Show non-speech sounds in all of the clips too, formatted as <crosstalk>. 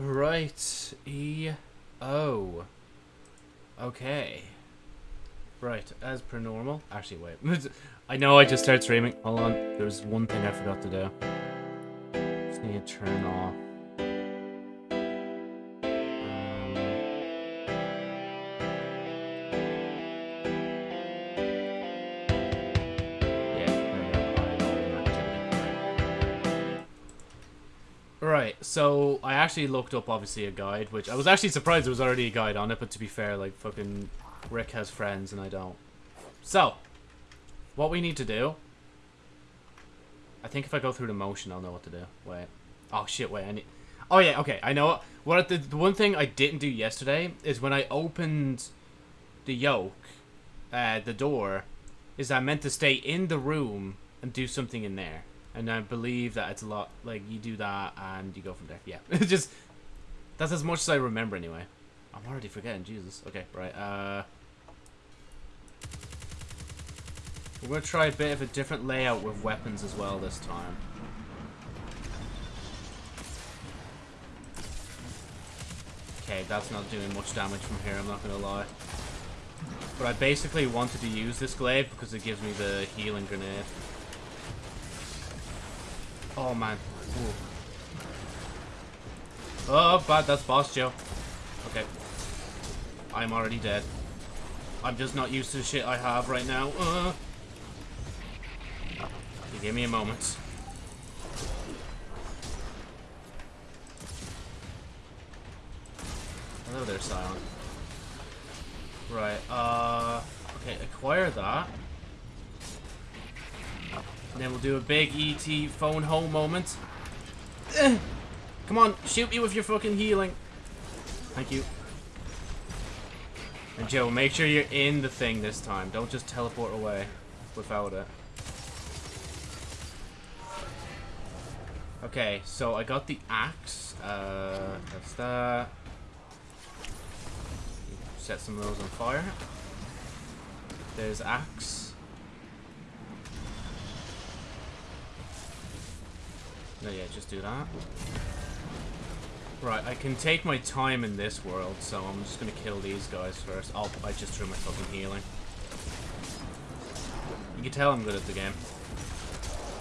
Right. E. O. Okay. Right, as per normal. Actually, wait. <laughs> I know I just started streaming. Hold on. There's one thing I forgot to do. Just need to turn off. So I actually looked up obviously a guide, which I was actually surprised there was already a guide on it, but to be fair, like fucking Rick has friends and I don't. So, what we need to do, I think if I go through the motion, I'll know what to do. Wait. Oh shit, wait, I need... Oh yeah, okay, I know. What the, the one thing I didn't do yesterday is when I opened the yoke, uh, the door, is I meant to stay in the room and do something in there. And I believe that it's a lot, like, you do that and you go from there. Yeah, it's <laughs> just, that's as much as I remember anyway. I'm already forgetting, Jesus. Okay, right, uh... We're going to try a bit of a different layout with weapons as well this time. Okay, that's not doing much damage from here, I'm not going to lie. But I basically wanted to use this glaive because it gives me the healing grenade. Oh, man. Ooh. Oh, bad, that's boss Joe. Okay. I'm already dead. I'm just not used to the shit I have right now. Uh. Give me a moment. Hello there, Silent. Right, uh... Okay, acquire that. And then we'll do a big ET phone home moment. Come on, shoot me with your fucking healing. Thank you. And Joe, make sure you're in the thing this time. Don't just teleport away without it. Okay, so I got the axe. Uh, that's that. Set some of those on fire. There's axe. No, yeah, just do that. Right, I can take my time in this world, so I'm just gonna kill these guys first. Oh, I just threw my fucking healing. You can tell I'm good at the game.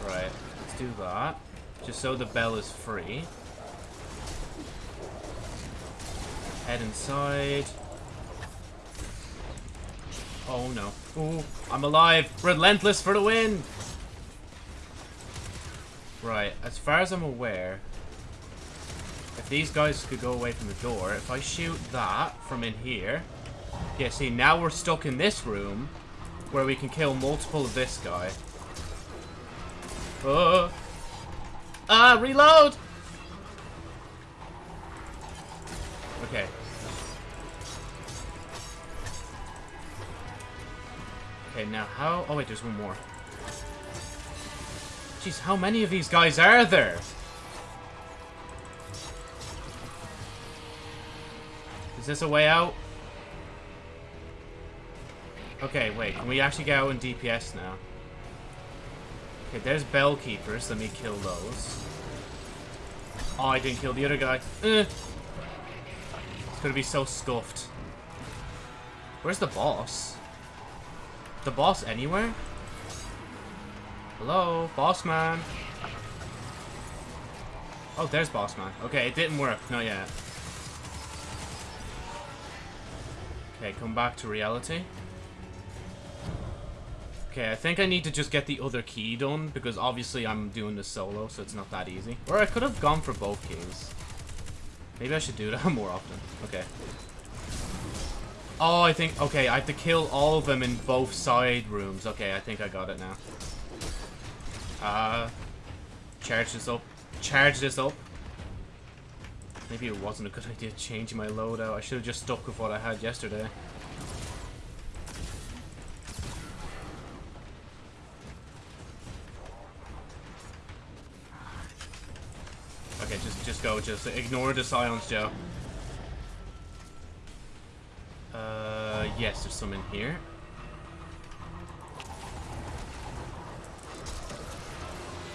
Right, let's do that. Just so the bell is free. Head inside. Oh no. Ooh, I'm alive! Relentless for the win! Right, as far as I'm aware, if these guys could go away from the door, if I shoot that from in here... Yeah, see, now we're stuck in this room where we can kill multiple of this guy. Oh! Ah, reload! Okay. Okay, now how... Oh, wait, there's one more. Jeez, how many of these guys are there? Is this a way out? Okay, wait, can we actually get out in DPS now? Okay, there's bell keepers. Let me kill those. Oh, I didn't kill the other guy. Eh. It's gonna be so scuffed. Where's the boss? The boss anywhere? Hello, boss man. Oh, there's boss man. Okay, it didn't work. Not yet. Okay, come back to reality. Okay, I think I need to just get the other key done, because obviously I'm doing this solo, so it's not that easy. Or I could have gone for both keys. Maybe I should do that <laughs> more often. Okay. Oh, I think... Okay, I have to kill all of them in both side rooms. Okay, I think I got it now. Uh... Charge this up. Charge this up. Maybe it wasn't a good <laughs> idea changing my loadout. I should have just stuck with what I had yesterday. Okay, just just go. Just ignore the silence, Joe. Uh, yes, there's some in here.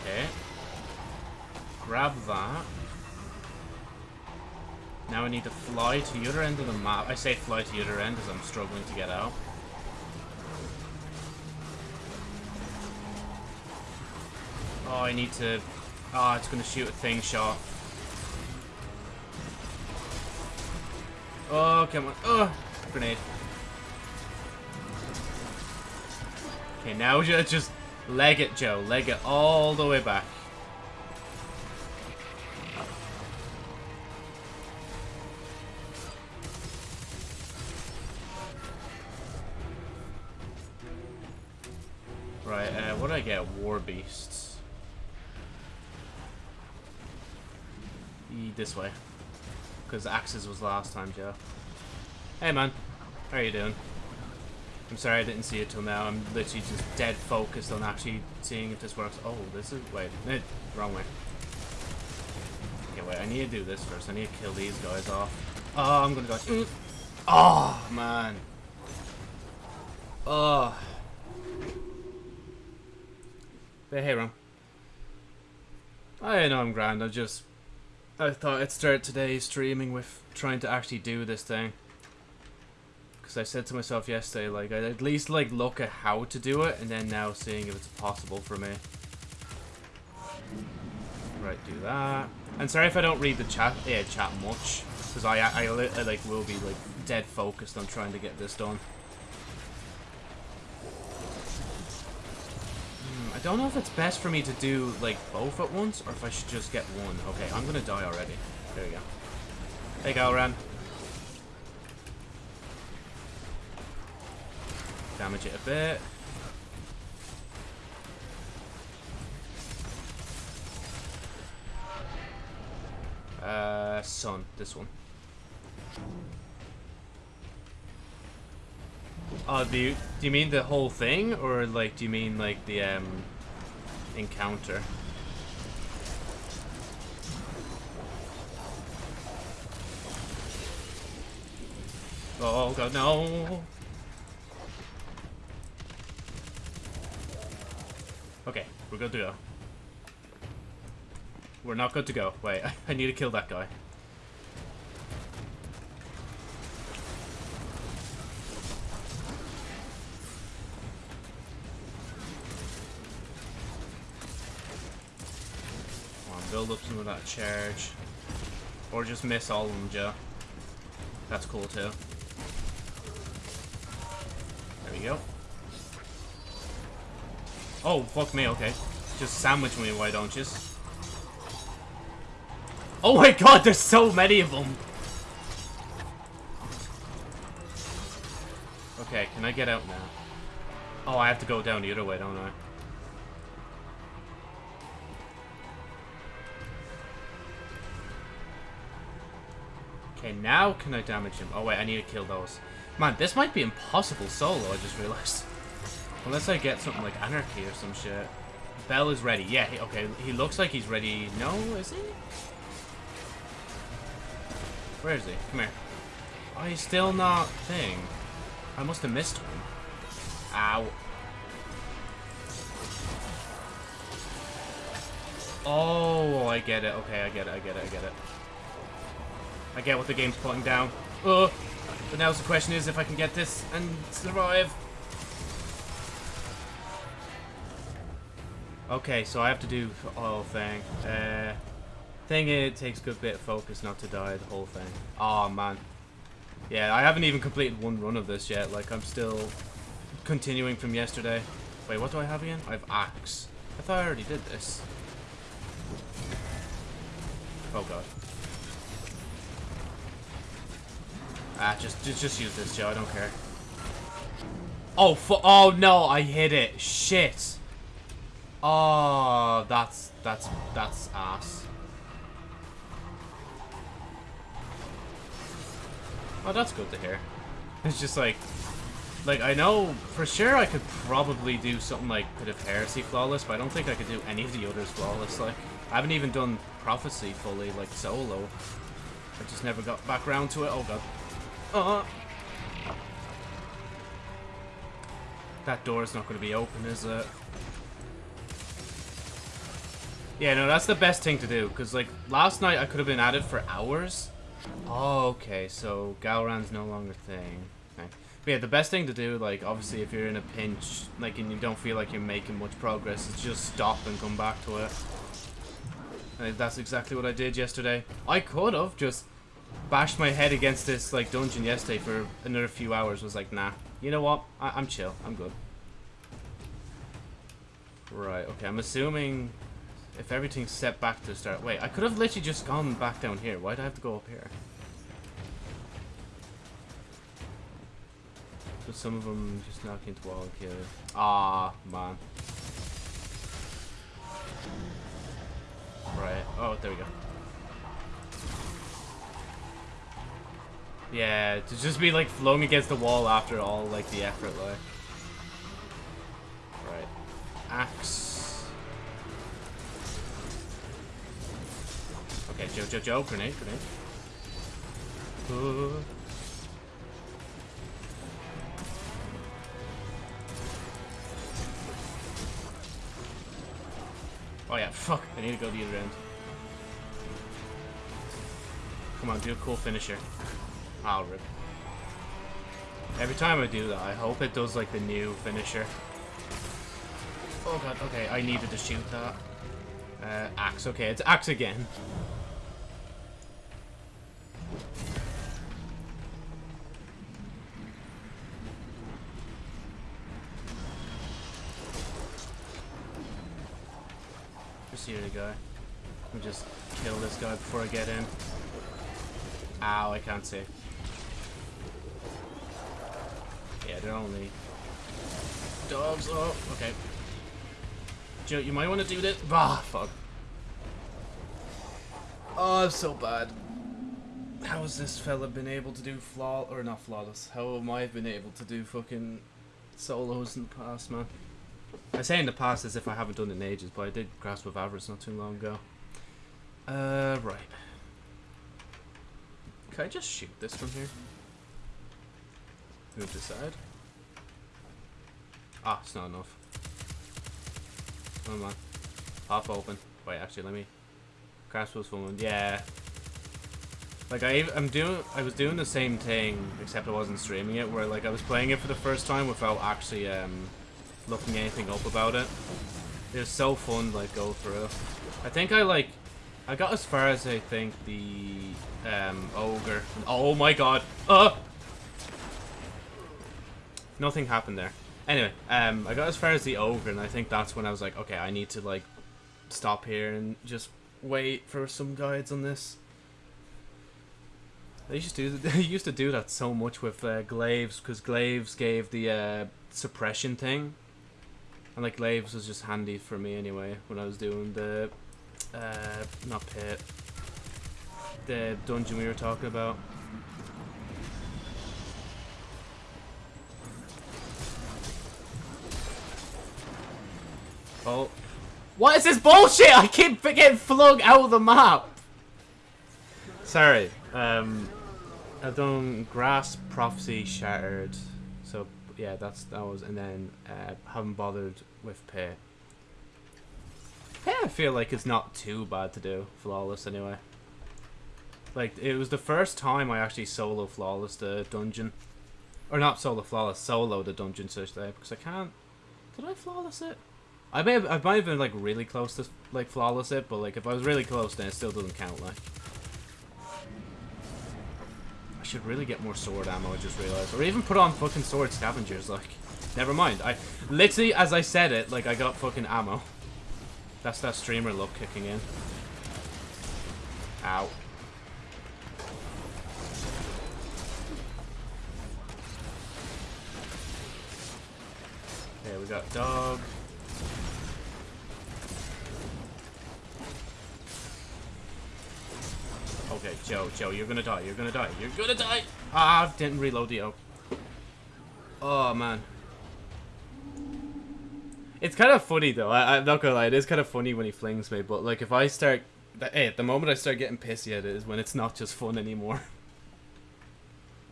Okay. Grab that. now I need to fly to the other end of the map. I say fly to the other end as I'm struggling to get out. Oh, I need to... Oh, it's going to shoot a thing shot. Oh, come on. Oh, grenade. Okay, now <laughs> just leg it, Joe. Leg it all the way back. Right, uh, what do I get? War Beasts. E this way. Because Axes was last time, Joe. Hey, man. How are you doing? I'm sorry I didn't see it till now. I'm literally just dead focused on actually seeing if this works. Oh, this is... Wait. Eh, wrong way. Okay, wait. I need to do this first. I need to kill these guys off. Oh, I'm gonna die. Mm. Oh, man. Oh. But hey, Ron. I know I'm grand. I just... I thought I'd start today streaming with trying to actually do this thing. Because I said to myself yesterday, like, I'd at least, like, look at how to do it, and then now seeing if it's possible for me. Right, do that. And sorry if I don't read the chat, yeah, chat much. Because I, I, I, I, like, will be, like, dead focused on trying to get this done. Hmm, I don't know if it's best for me to do, like, both at once, or if I should just get one. Okay, I'm gonna die already. There we go. Hey, Gahlran. Damage it a bit. Uh, sun, this one. Oh, do you, do you mean the whole thing? Or, like, do you mean, like, the, um, encounter? Oh, God, no! Okay, we're good to go. We're not good to go. Wait, <laughs> I need to kill that guy. Build up some of that charge. Or just miss all of them, Joe. That's cool too. There we go. Oh, fuck me, okay. Just sandwich me, why don't you? Oh my god, there's so many of them! Okay, can I get out now? Oh, I have to go down the other way, don't I? Okay, now can I damage him? Oh wait, I need to kill those. Man, this might be impossible solo, I just realized. Unless I get something like Anarchy or some shit. Bell is ready. Yeah, he, okay. He looks like he's ready. No, is he? Where is he? Come here. Oh, he's still not thing. I must have missed one. Ow. Oh, I get it. Okay, I get it. I get it. I get it. I get what the game's putting down. Oh, but now the question is if I can get this and survive. Okay, so I have to do the whole thing. Uh, thing it takes a good bit of focus not to die the whole thing. Oh man. Yeah, I haven't even completed one run of this yet. Like I'm still continuing from yesterday. Wait, what do I have again? I have axe. I thought I already did this. Oh god. Ah, just just just use this, Joe. I don't care. Oh, oh no! I hit it. Shit. Oh, that's that's that's ass. Oh, that's good to hear. It's just like, like I know for sure I could probably do something like Pit of Heresy flawless, but I don't think I could do any of the others flawless. Like, I haven't even done Prophecy fully, like solo. I just never got back around to it. Oh god. Uh. That door is not going to be open, is it? Yeah, no, that's the best thing to do. Because, like, last night I could have been at it for hours. Oh, okay, so Gahlran's no longer thing. Okay. But yeah, the best thing to do, like, obviously if you're in a pinch, like, and you don't feel like you're making much progress, is just stop and come back to it. And that's exactly what I did yesterday. I could have just bashed my head against this, like, dungeon yesterday for another few hours. Was like, nah, you know what? I I'm chill. I'm good. Right, okay, I'm assuming if everything's set back to the start. Wait, I could have literally just gone back down here. Why'd I have to go up here? But some of them just knock into wall and kill. Ah, man. Right. Oh, there we go. Yeah, to just be like flung against the wall after all like the effort like. Right. Axe. Okay, Joe, Joe, Joe, grenade, grenade. Uh. Oh yeah, fuck, I need to go the other end. Come on, do a cool finisher. I'll rip. Every time I do that, I hope it does like the new finisher. Oh god, okay, I needed to shoot that. Uh, axe, okay, it's axe again. Here to go. Let me just kill this guy before I get in. Ow, I can't see. Yeah, they're only dogs. Oh, okay. Joe, you might want to do this. Ah, fuck. Oh, I'm so bad. How has this fella been able to do flaw or not flawless? How am I been able to do fucking solos in the past, man? I say in the past as if I haven't done it in ages, but I did Grasp of Avarice not too long ago. Uh, right. Can I just shoot this from here? Move this side. Ah, it's not enough. Come on. Half open. Wait, actually, let me... Grasp was one. Yeah. Like, I, I'm doing... I was doing the same thing, except I wasn't streaming it, where, like, I was playing it for the first time without actually, um, looking anything up about it. It was so fun, like, go through. I think I, like... I got as far as, I think, the, um, ogre. Oh my god! Uh! Nothing happened there. Anyway, um, I got as far as the ogre, and I think that's when I was like, okay, I need to, like, stop here and just wait for some guides on this. They used to do, <laughs> they used to do that so much with uh, glaives, because glaives gave the uh, suppression thing. And, like, glaives was just handy for me anyway, when I was doing the, uh, not pit, the dungeon we were talking about. Oh. What is this bullshit? I keep getting flung out of the map. Sorry. Um, I've done Grasp, Prophecy, Shattered. Yeah, that's that was, and then uh, haven't bothered with Pay. Pay, I feel like it's not too bad to do. Flawless, anyway. Like, it was the first time I actually solo Flawless the dungeon. Or not solo Flawless, solo the dungeon, to say, because I can't... Did I Flawless it? I may have, I might have been like really close to like flawless it, but like if I was really close, then it still doesn't count. Like, should really get more sword ammo. I just realized, or even put on fucking sword scavengers. Like, never mind. I literally, as I said it, like I got fucking ammo. That's that streamer look kicking in. Ow. Okay, we got dog. Okay, Joe, Joe, you're gonna die, you're gonna die, you're gonna die! Ah, didn't reload the O. Oh, man. It's kind of funny, though. I, I'm not gonna lie, it is kind of funny when he flings me, but, like, if I start... Hey, at the moment I start getting pissy at it is when it's not just fun anymore. <laughs>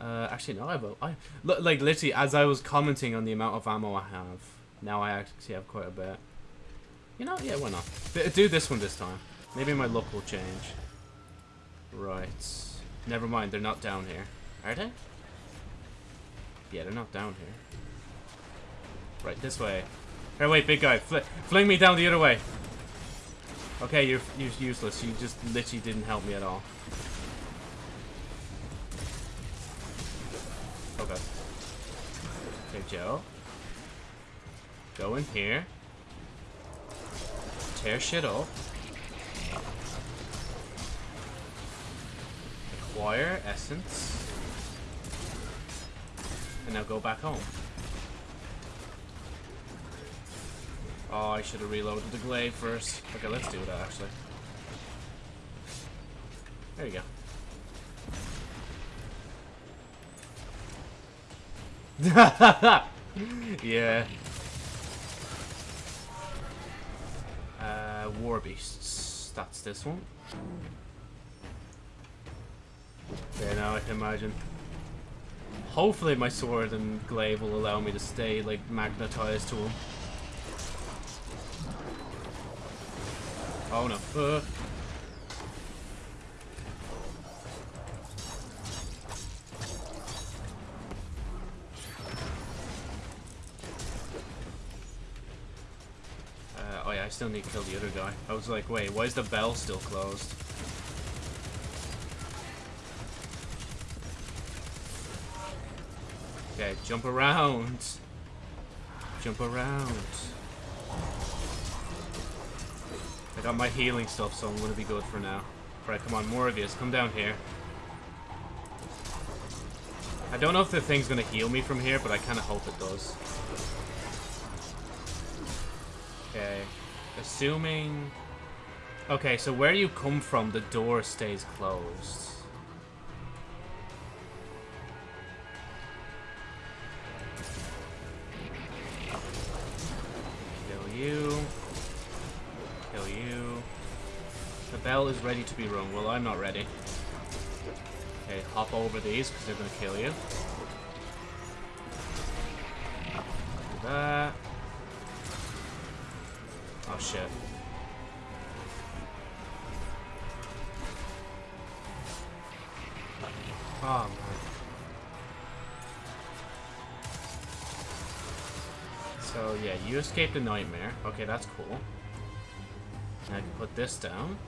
Uh, actually, no, I will. I, like, literally, as I was commenting on the amount of ammo I have, now I actually have quite a bit. You know, yeah, why not? Do this one this time. Maybe my luck will change. Right. Never mind, they're not down here. Are they? Yeah, they're not down here. Right, this way. Hey, wait, big guy. Fl fling me down the other way. Okay, you're, you're useless. You just literally didn't help me at all. Okay. Okay, Joe. Go in here. Tear shit up. Acquire essence. And now go back home. Oh, I should have reloaded the glaive first. Okay, let's do that actually. There you go. <laughs> yeah. Uh, war beasts. That's this one. Yeah, now I can imagine. Hopefully my sword and glaive will allow me to stay, like, magnetized to him. Oh no. Uh. Uh, oh yeah, I still need to kill the other guy. I was like, wait, why is the bell still closed? Okay, jump around. Jump around. I got my healing stuff, so I'm gonna be good for now. Alright, come on, more of yous. Come down here. I don't know if the thing's gonna heal me from here, but I kinda hope it does. Okay. Assuming... Okay, so where you come from, the door stays closed. You. Kill you. The bell is ready to be rung. Well, I'm not ready. Okay, hop over these because they're going to kill you. Do that. Oh, shit. You escaped a nightmare. Okay, that's cool. And I can put this down.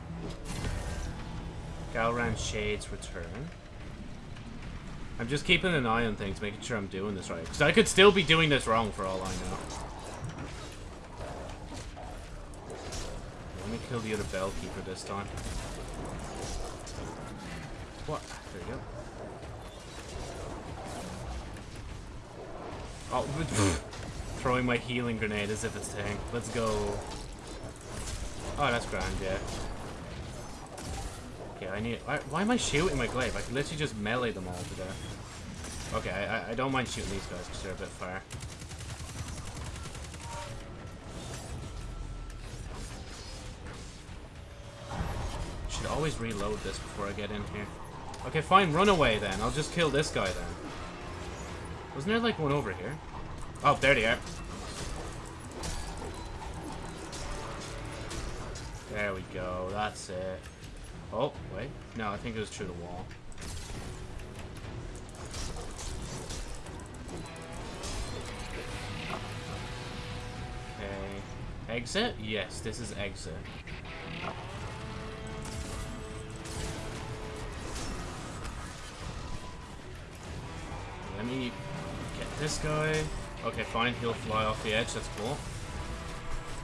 Gahlran Shades return. I'm just keeping an eye on things, making sure I'm doing this right. Because I could still be doing this wrong for all I know. Let me kill the other Bellkeeper this time. What? There you go. Oh, <laughs> <laughs> throwing my healing grenade as if it's tank. Let's go. Oh, that's grand, yeah. Okay, I need... Why, why am I shooting my glaive? I can literally just melee them all to death. Okay, I, I don't mind shooting these guys because they're a bit far. Should always reload this before I get in here. Okay, fine, run away then. I'll just kill this guy then. Wasn't there like one over here? Oh, there they are. There we go, that's it. Oh, wait. No, I think it was through the wall. Okay. Exit? Yes, this is exit. Let me get this guy. Okay, fine. He'll fly off the edge. That's cool.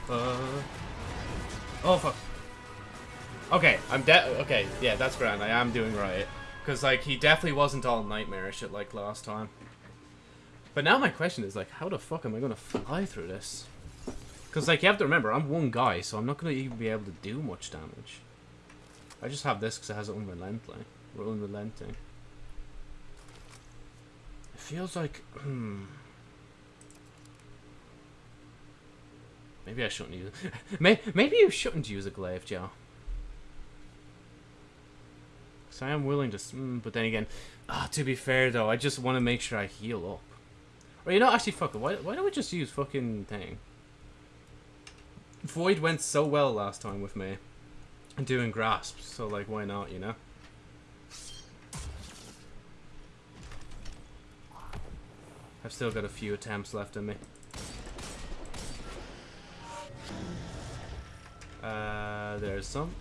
Uh... Oh, fuck. Okay, I'm dead. Okay, yeah, that's grand. I am doing right. Because, like, he definitely wasn't all nightmarish at, like last time. But now my question is, like, how the fuck am I going to fly through this? Because, like, you have to remember, I'm one guy, so I'm not going to even be able to do much damage. I just have this because it has unrelenting. Unrelenting. It feels like... Maybe I shouldn't use. <laughs> Maybe you shouldn't use a glaive, Joe. Cause I am willing to. Mm, but then again, ah, to be fair though, I just want to make sure I heal up. Or you know, actually, fuck it. Why, why don't we just use fucking thing? Void went so well last time with me, doing grasps. So like, why not? You know. I've still got a few attempts left in me. Uh, there's some.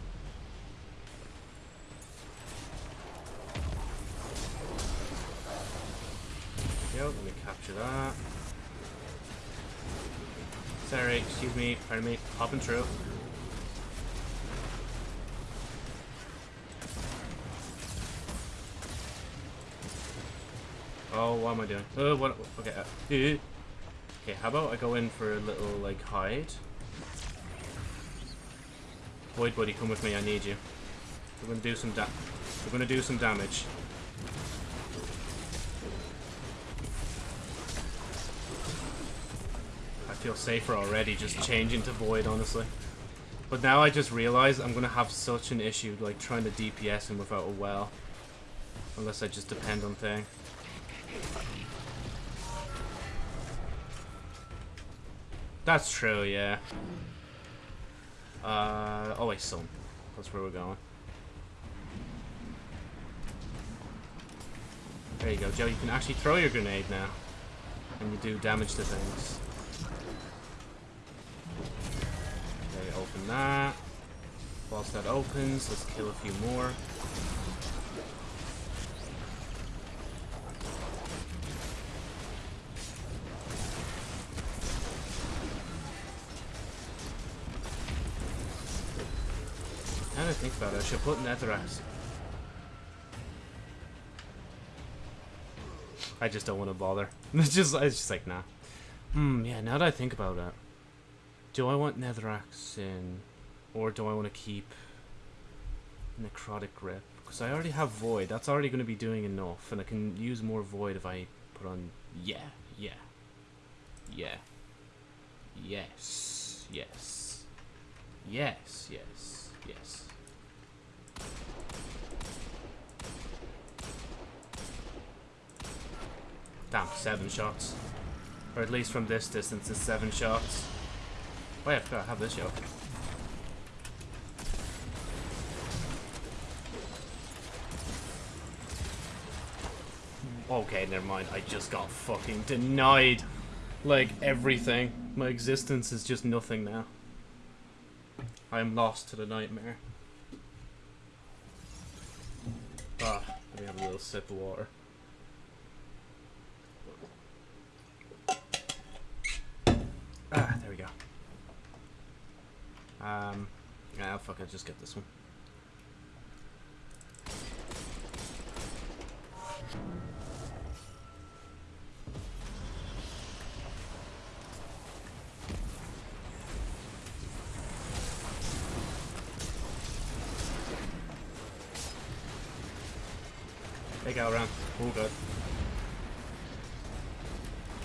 Go, let me capture that. Sorry, excuse me, pardon me, popping through. Oh, what am I doing? Oh, what? Okay. Uh, okay, how about I go in for a little, like, hide? Void buddy, come with me, I need you. We're gonna do some da- We're gonna do some damage. I feel safer already just changing to Void, honestly. But now I just realize I'm gonna have such an issue, like, trying to DPS him without a well. Unless I just depend on thing. That's true, yeah. Uh, oh wait, sun. That's where we're going. There you go, Joe. You can actually throw your grenade now. And you do damage to things. Okay, open that. Whilst that opens, let's kill a few more. I think about it, I should put Netherrax. I just don't want to bother. <laughs> It's just, it's just like, nah. Hmm, yeah, now that I think about it. Do I want Netherrax in? Or do I want to keep Necrotic Grip? Because I already have Void. That's already going to be doing enough. And I can use more Void if I put on... Yeah, yeah. Yeah. Yes. Yes, yes, yes. Damn, seven shots. Or at least from this distance, it's seven shots. Yeah, I forgot I have this yoke. Okay, never mind. I just got fucking denied. Like, everything. My existence is just nothing now. I am lost to the nightmare. Ah, let me have a little sip of water. Ah, there we go. Um, yeah, fuck it, just get this one. They go around. All good.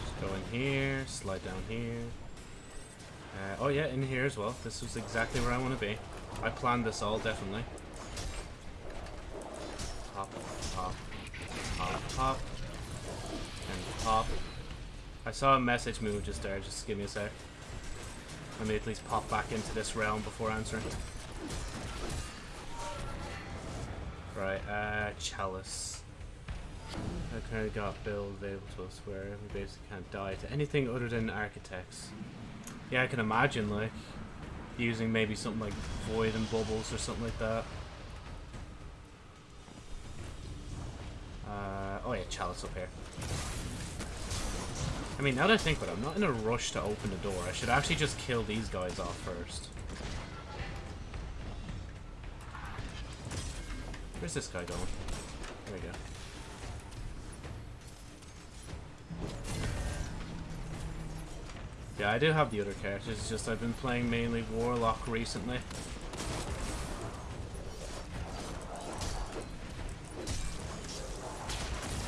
Just go in here, slide down here. Oh yeah, in here as well. This was exactly where I want to be. I planned this all, definitely. Pop, pop, pop, pop, and pop. I saw a message move just there, just give me a sec. Let me at least pop back into this realm before answering. Right, uh, Chalice. I kind of got build available to us where we basically can't die to anything other than architects. Yeah, I can imagine, like, using maybe something like Void and Bubbles or something like that. Uh, oh yeah, Chalice up here. I mean, now that I think about it, I'm not in a rush to open the door. I should actually just kill these guys off first. Where's this guy going? There we go. Yeah, I do have the other characters, it's just I've been playing mainly Warlock recently.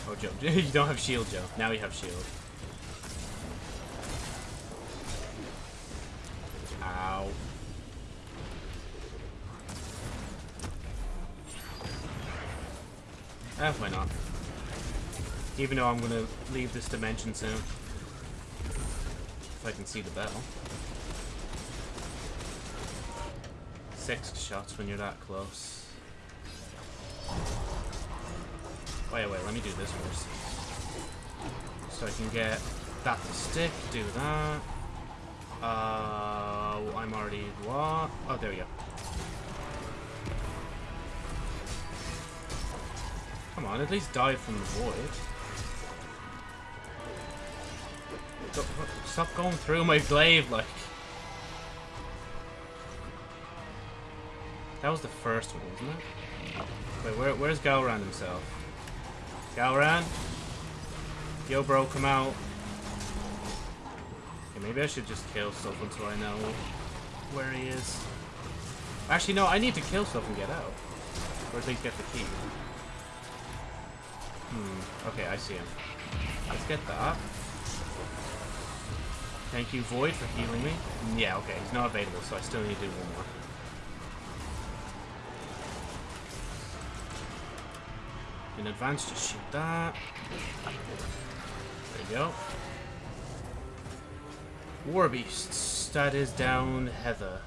Oh, Joe. <laughs> you don't have shield, Joe. Now you have shield. Ow. Eh, why not? Even though I'm gonna leave this dimension soon. If I can see the bell. Six shots when you're that close. Wait, wait, let me do this first. So I can get that to stick, do that. Uh, I'm already what? Oh, there we go. Come on, at least dive from the void. Stop going through my glaive, like. That was the first one, wasn't it? Wait, where, where's Gahlran himself? Gahlran? Yo, bro, come out. Okay, maybe I should just kill stuff until I know where he is. Actually, no, I need to kill stuff and get out. Or at least get the key. Hmm, okay, I see him. Let's get that. Thank you, Void, for healing me. Yeah, okay, he's not available, so I still need to do one more. In advance, just shoot that. There you go. War beasts. That is down Heather.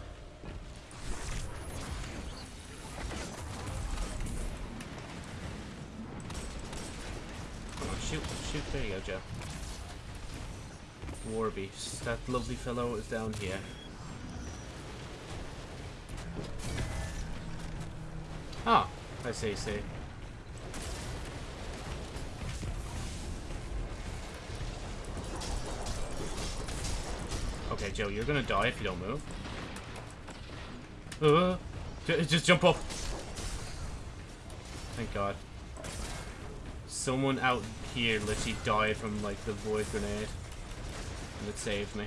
Shoot, shoot. There you go, Joe. War beasts. That lovely fellow is down here. Ah, I see, see. Okay, Joe, you're gonna die if you don't move. Uh, just jump up. Thank God. Someone out here literally died from, like, the void grenade. And it saved me.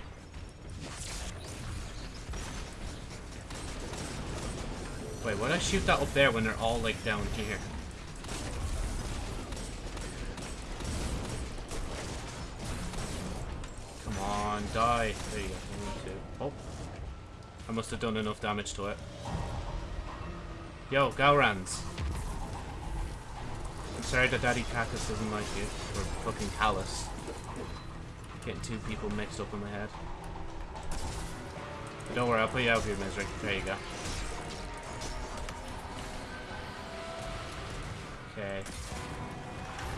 Wait, why did I shoot that up there when they're all, like, down here? Come on, die. There you go. Oh. I must have done enough damage to it. Yo, Gahlrans. I'm sorry that Daddy Cactus doesn't like you. Or fucking Calus. Getting two people mixed up in my head. But don't worry, I'll put you out of your misery. There you go. Okay.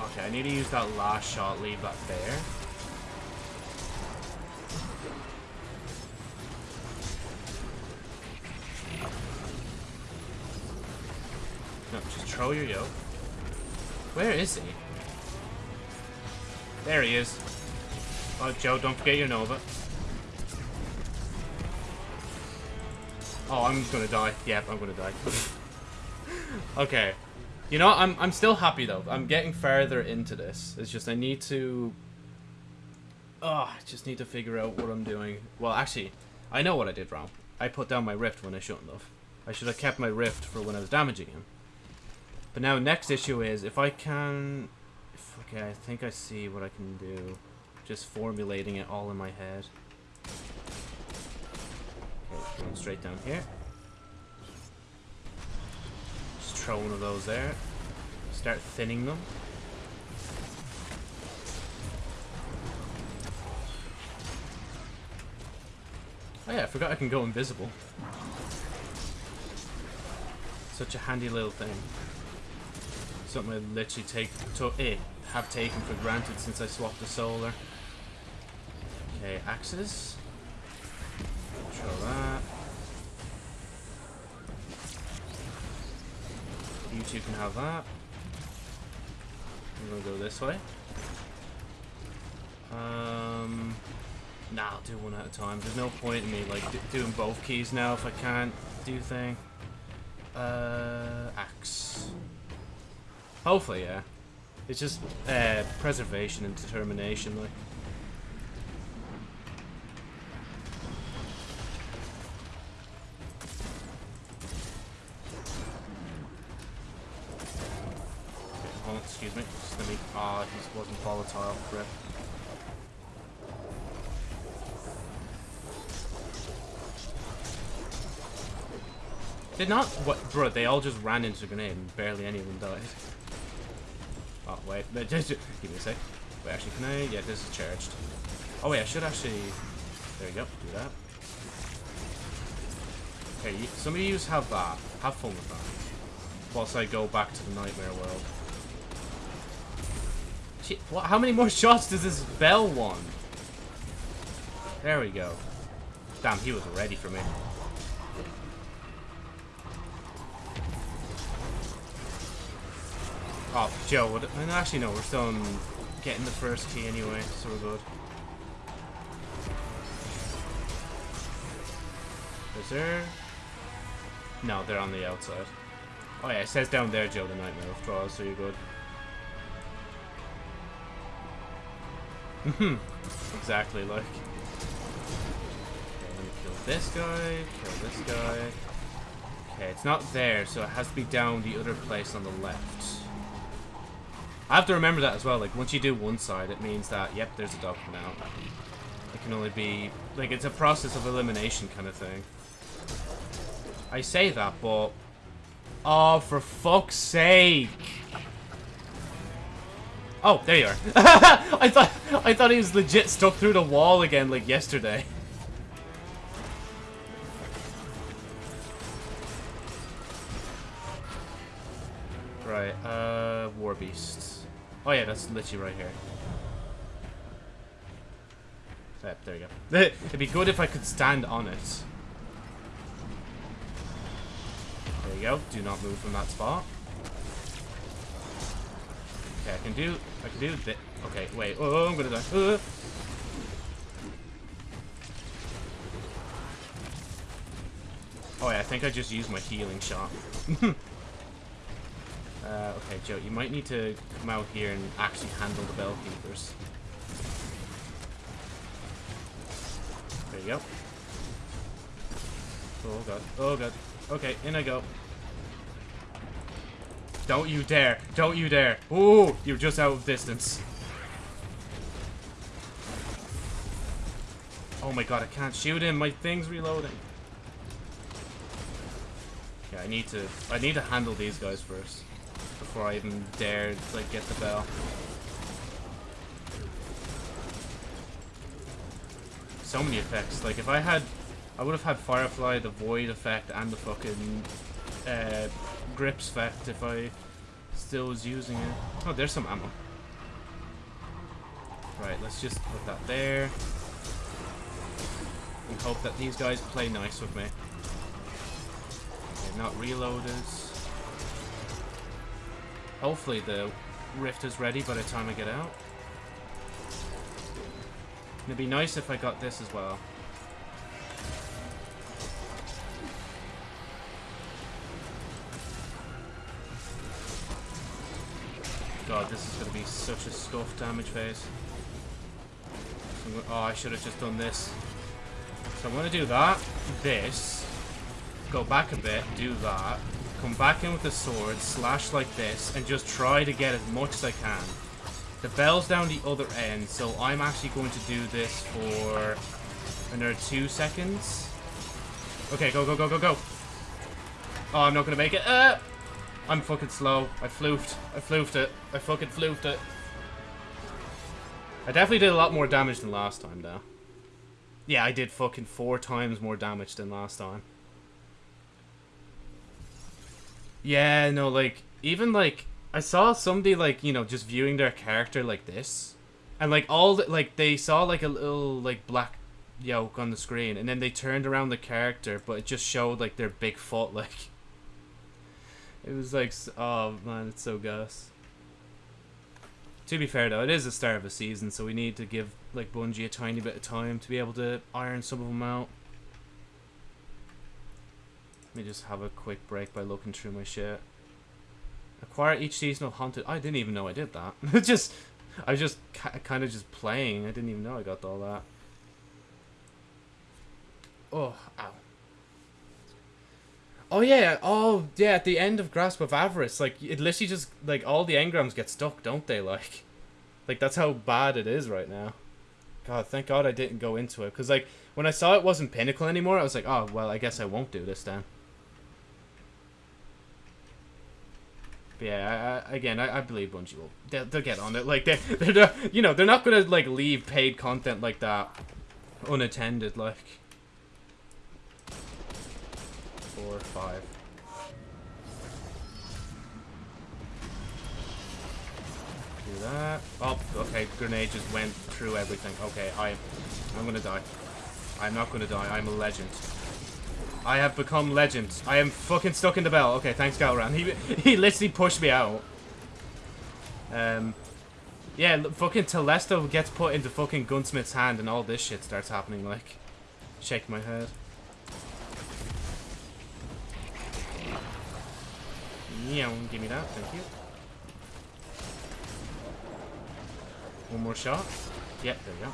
Okay, I need to use that last shot, leave that there. Control your yoke. Where is he? There he is. Oh, Joe, don't forget your Nova. Oh, I'm just gonna die. Yep, I'm gonna die. <laughs> okay. You know, I'm, I'm still happy, though. I'm getting further into this. It's just I need to... Oh, I just need to figure out what I'm doing. Well, actually, I know what I did wrong. I put down my Rift when I shouldn't have. I should have kept my Rift for when I was damaging him. But now next issue is if I can... Okay, I think I see what I can do. Just formulating it all in my head. Okay, going straight down here. Just throw one of those there. Start thinning them. Oh yeah, I forgot I can go invisible. Such a handy little thing something I literally take to eh, have taken for granted since I swapped the solar. Okay, axes. Control that. You two can have that. I'm gonna go this way. Um, nah, I'll do one at a time. There's no point in me like doing both keys now if I can't do thing. Uh, axe. Hopefully, yeah. It's just uh, preservation and determination, like. Oh, excuse me. Just let me. Ah, oh, he wasn't volatile. Rip. Did not. What, bro? They all just ran into the grenade and barely any of them died. <laughs> Oh, wait. Just, give me a sec. Wait, actually, can I? Yeah, this is charged. Oh, wait, I should actually... There you go. Do that. Okay, some of you have that. Have fun with that. Whilst I go back to the Nightmare World. Shit, what, how many more <laughs> shots does this bell want? There we go. Damn, he was ready for me. Oh, Joe, what, actually no, we're still getting the first key anyway, so we're good. Is there... No, they're on the outside. Oh yeah, it says down there, Joe, the Nightmare withdrawal, so you're good. Hmm. exactly like. Okay, let me kill this guy, kill this guy. Okay, it's not there, so it has to be down the other place on the left. I have to remember that as well, like, once you do one side, it means that, yep, there's a dog now. It can only be, like, it's a process of elimination kind of thing. I say that, but... Oh, for fuck's sake! Oh, there you are. <laughs> I thought I thought he was legit stuck through the wall again like yesterday. Right, uh, War Beast. Oh yeah, that's literally right here. Yep, there you go. <laughs> It'd be good if I could stand on it. There you go. Do not move from that spot. Okay, I can do, I can do this. Okay, wait. Oh, I'm gonna die. Uh. Oh yeah, I think I just used my healing shot. <laughs> uh, okay, Joe, you might need to come out here and actually handle the bell keepers. There you go. Oh god. Oh god. Okay, in I go. Don't you dare. Don't you dare. Ooh, you're just out of distance. Oh my god, I can't shoot him. My thing's reloading. Yeah, I need to I need to handle these guys first. Before I even dare like get the bell. So many effects. Like if I had I would have had Firefly, the Void effect, and the fucking uh, grips effect if I still was using it. Oh, there's some ammo. Right, let's just put that there. And hope that these guys play nice with me. Okay, not reloaders. Hopefully the rift is ready by the time I get out. It'd be nice if I got this as well. God, this is going to be such a scuff damage phase. Oh, I should have just done this. So I'm going to do that, this, go back a bit, do that, come back in with the sword, slash like this, and just try to get as much as I can. The bell's down the other end, so I'm actually going to do this for another two seconds. Okay, go, go, go, go, go. Oh, I'm not going to make it. Uh! I'm fucking slow. I floofed. I floofed it. I fucking floofed it. I definitely did a lot more damage than last time, though. Yeah, I did fucking four times more damage than last time. Yeah, no, like, even, like, I saw somebody, like, you know, just viewing their character like this. And, like, all, the, like, they saw, like, a little, like, black yoke on the screen. And then they turned around the character, but it just showed, like, their big foot, like... It was like, oh man, it's so gus. To be fair though, it is the start of a season, so we need to give like Bungie a tiny bit of time to be able to iron some of them out. Let me just have a quick break by looking through my shit. Acquire each season of Haunted. I didn't even know I did that. <laughs> just, I was just kind of just playing. I didn't even know I got all that. Oh, ow. Oh yeah, oh yeah, at the end of Grasp of Avarice, like it literally just like all the engrams get stuck, don't they? Like, like that's how bad it is right now. God, thank God I didn't go into it because like when I saw it wasn't Pinnacle anymore, I was like, oh well, I guess I won't do this then. But yeah, I, I, again, I, I believe Bungie will they'll, they'll get on it. Like they, they're, you know, they're not gonna like leave paid content like that unattended. Like. Five. do that. Oh, okay, grenade just went through everything. Okay, I, I'm gonna die. I'm not gonna die. I'm a legend. I have become legend. I am fucking stuck in the bell. Okay, thanks, Gahlran. <laughs> He he literally pushed me out. Um, yeah, fucking Telesto gets put into fucking Gunsmith's hand and all this shit starts happening, like. Shake my head. Yeah, give me that, thank you. One more shot. Yep, there we go.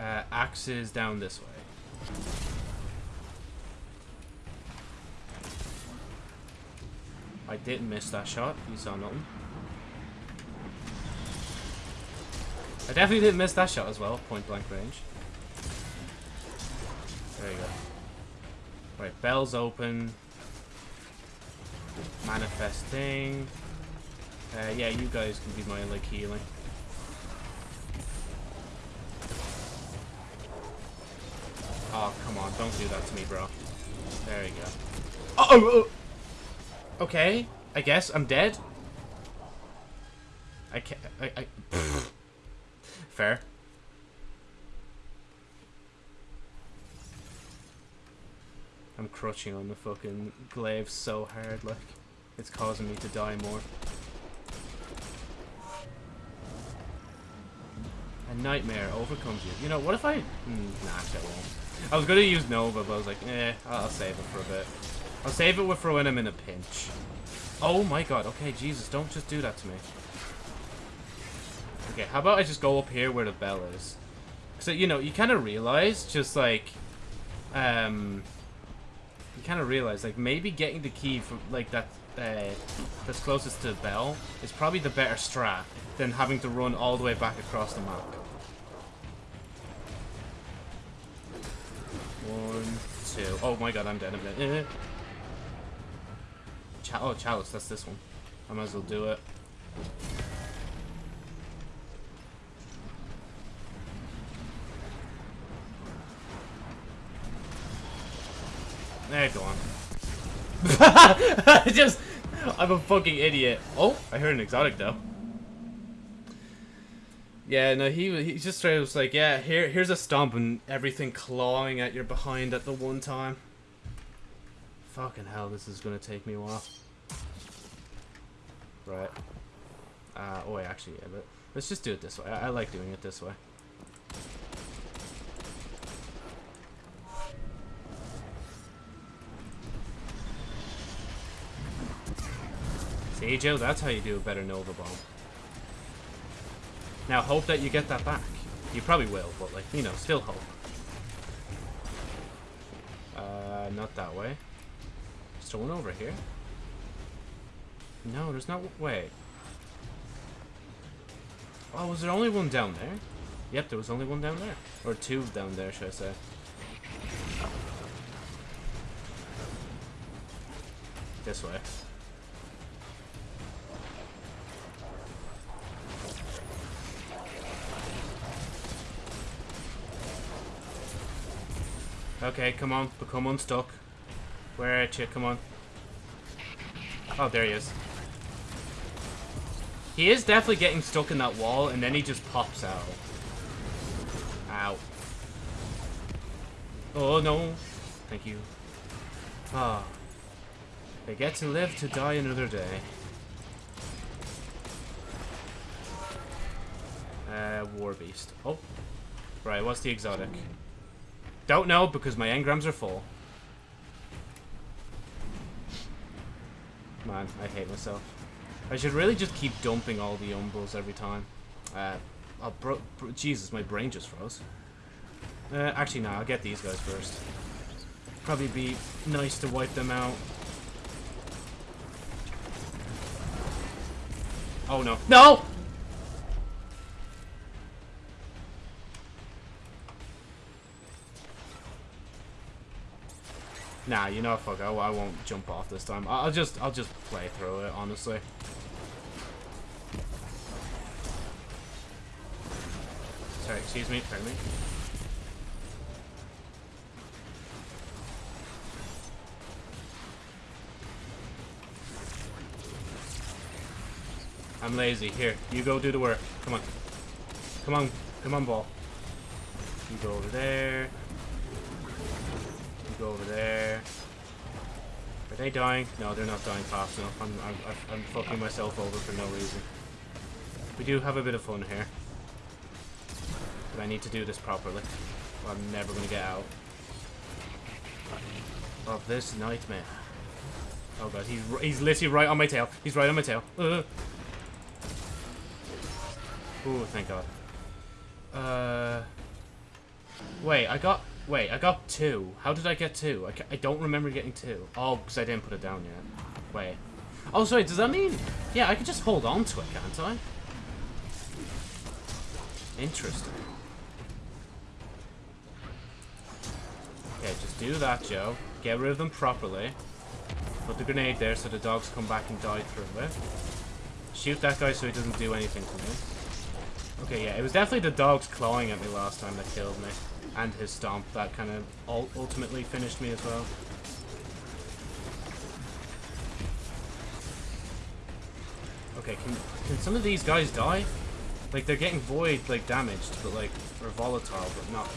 Uh, down this way. I didn't miss that shot. You saw nothing. I definitely didn't miss that shot as well, point blank range. There you go. Right, bell's open. Manifesting. Uh, yeah, you guys can be my, like, healing. Oh, come on, don't do that to me, bro. There you go. Oh, oh, oh. Okay, I guess I'm dead. I can't, I, I, <sighs> fair. I'm crouching on the fucking glaive so hard, like, it's causing me to die more. A nightmare overcomes you. You know, what if I... Mm, nah, actually I won't. I was gonna use Nova, but I was like, eh, I'll save it for a bit. I'll save it for when I'm in a pinch. Oh my god, okay, Jesus, don't just do that to me. Okay, how about I just go up here where the bell is? So, you know, you kind of realize, just like, um, you kind of realize, like, maybe getting the key from, like, that, uh, that's closest to the bell is probably the better strat than having to run all the way back across the map. One, two. Oh my god, I'm dead minute. <laughs> Ch oh, Chalice, that's this one. I might as well do it. There, go on. <laughs> Just, I'm a fucking idiot. Oh, I heard an exotic though. Yeah, no, he he just straight was like, yeah, here here's a stomp and everything clawing at your behind at the one time. Fucking hell, this is gonna take me a while. Right. Uh, oh wait, actually, yeah, but let's just do it this way. I, I like doing it this way. See, Joe, that's how you do a better Nova Bomb. Now, hope that you get that back. You probably will, but, like, you know, still hope. Uh, not that way. Is there one over here? No, there's no way. Oh, was there only one down there? Yep, there was only one down there. Or two down there, should I say. This way. Okay, come on. Become unstuck. Where at you? Come on. Oh, there he is. He is definitely getting stuck in that wall, and then he just pops out. Ow. Oh, no. Thank you. Ah. They get to live to die another day. Uh, War Beast. Oh. Right, what's the exotic? Don't know because my engrams are full. Man, I hate myself. I should really just keep dumping all the umbrals every time. Uh, oh, bro, bro, Jesus, my brain just froze. Uh, actually, no, I'll get these guys first. Probably be nice to wipe them out. Oh, no. No! Nah, you know, fuck, I, I won't jump off this time. I'll just, I'll just play through it, honestly. Sorry, excuse me, pardon me. I'm lazy. Here, you go do the work. Come on. Come on. Come on, ball. You go over there. Go over there. Are they dying? No, they're not dying fast enough. I'm, I'm, I'm fucking myself over for no reason. We do have a bit of fun here. But I need to do this properly. I'm never going to get out of this nightmare. Oh god, he's he's literally right on my tail. He's right on my tail. Uh. Ooh, thank god. Uh, wait, I got wait, I got two. How did I get two? I, I don't remember getting two. Oh, because I didn't put it down yet. Wait. Oh, sorry. Does that mean? Yeah, I can just hold on to it, can't I? Interesting. Okay, just do that, Joe. Get rid of them properly. Put the grenade there so the dogs come back and die through it. Shoot that guy so he doesn't do anything to me. Okay, yeah, it was definitely the dogs clawing at me last time that killed me. And his stomp that kind of ultimately finished me as well. Okay, can, can some of these guys die? Like, they're getting void, like, damaged, but, like, or volatile, but not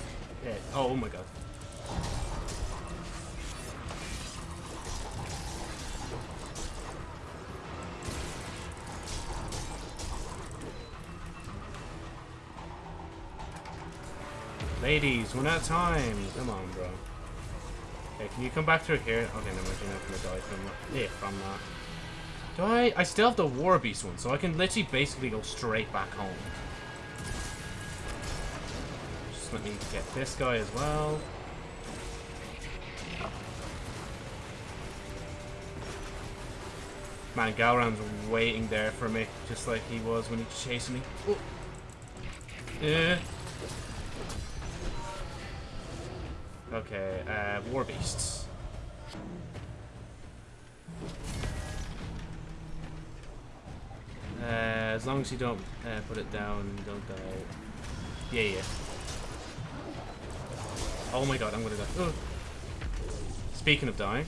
hit. Oh, oh my god. Ladies, we're not time. Come on, bro. Okay, can you come back through here? Okay, no, we're not gonna die from that. Yeah, from that. Do I? I still have the War Beast one, so I can literally basically go straight back home. Just let me get this guy as well. Man, Gahlran's waiting there for me, just like he was when he chasing me. Oh. Yeah. Okay, uh, War Beasts. Uh, as long as you don't uh, put it down, don't die. Yeah, yeah. Oh my god, I'm gonna die. Speaking of dying.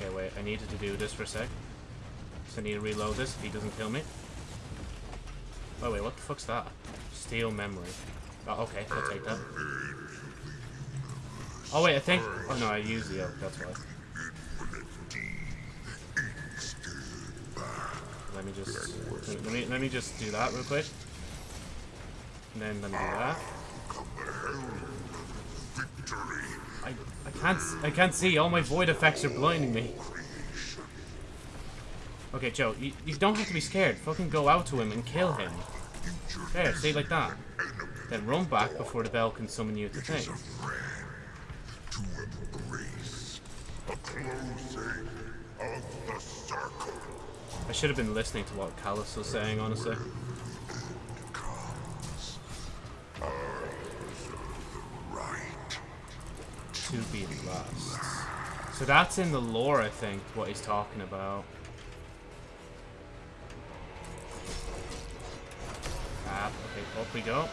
Okay, wait, I needed to do this for a sec. So I need to reload this if he doesn't kill me. Oh wait, what the fuck's that? Steel memory. Oh, okay, I'll take that. Oh wait, I think... Oh no, I used the oak, that's why. Let me just... Let me, let me just do that real quick. And then let me do that. I, I can't I can't see. All my void effects are blinding me. Okay, Joe, you, you don't have to be scared. Fucking go out to him and kill him. There, stay like that. Then run back before the bell can summon you to thing. I should have been listening to what Calus was saying, honestly. To be lost. So that's in the lore, I think, what he's talking about. Ah, okay, up we go.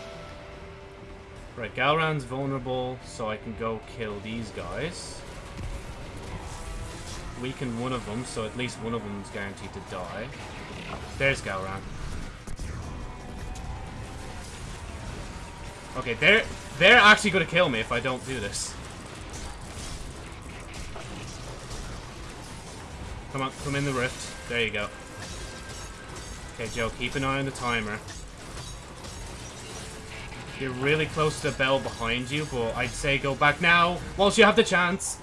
Right, Gahlran's vulnerable, so I can go kill these guys. Weaken one of them, so at least one of them is guaranteed to die. There's Gahlran. Okay, they're they're actually gonna kill me if I don't do this. Come on, come in the rift. There you go. Okay, Joe, keep an eye on the timer. You're really close to the bell behind you, but I'd say go back now whilst you have the chance.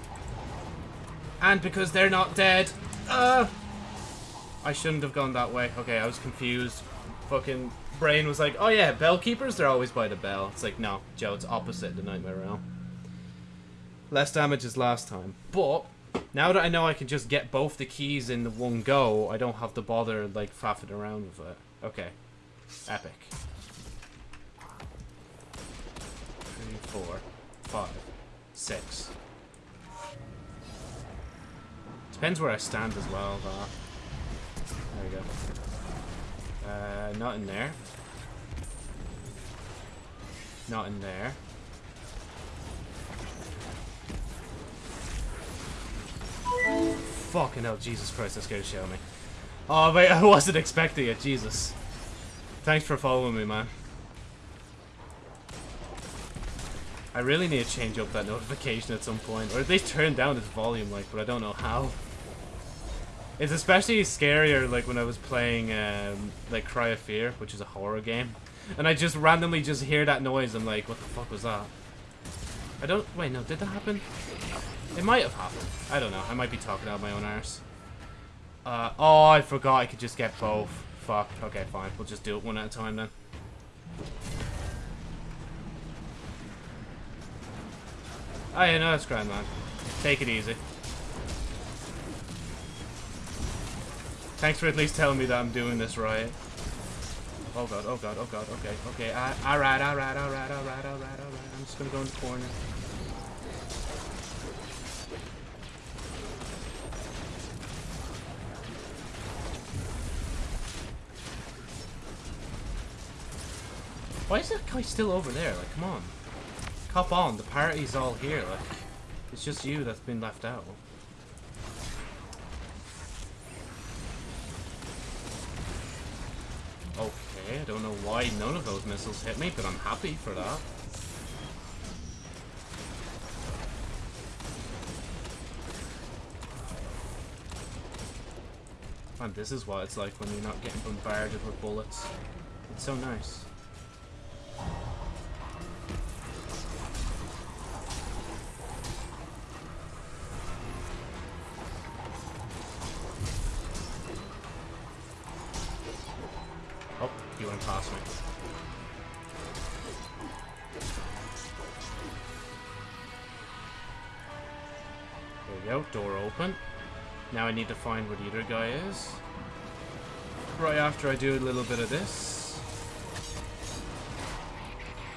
And because they're not dead. Uh, I shouldn't have gone that way. Okay, I was confused. Fucking brain was like, oh yeah, bell keepers, they're always by the bell. It's like, no, Joe, it's opposite the Nightmare Realm. Less damage as last time. But, now that I know I can just get both the keys in the one go, I don't have to bother, like, faffing around with it. Okay. Epic. Four, five, six. Depends where I stand as well, though. There we go. Uh, not in there. Not in there. fucking hell, Jesus Christ, shit out of me. Oh, wait, <laughs> I wasn't expecting it, Jesus. Thanks for following me, man. I really need to change up that notification at some point, or at least turn down its volume, like, but I don't know how. It's especially scarier, like, when I was playing, um, like, Cry of Fear, which is a horror game. And I just randomly just hear that noise, I'm like, what the fuck was that? I don't, wait, no, did that happen? It might have happened. I don't know, I might be talking out my own arse. Uh, oh, I forgot I could just get both. Fuck, okay, fine, we'll just do it one at a time then. Oh yeah, no, that's grand, man. Take it easy. Thanks for at least telling me that I'm doing this right. Oh god, oh god, oh god, okay, okay. Alright, alright, alright, alright, alright, alright. I'm just gonna go in the corner. Why is that guy still over there? Like, come on. Hop on, the party's all here, like. It's just you that's been left out. Okay, I don't know why none of those missiles hit me, but I'm happy for that. And this is what it's like when you're not getting bombarded with bullets. It's so nice. Now door open. Now I need to find what the other guy is. Right after I do a little bit of this.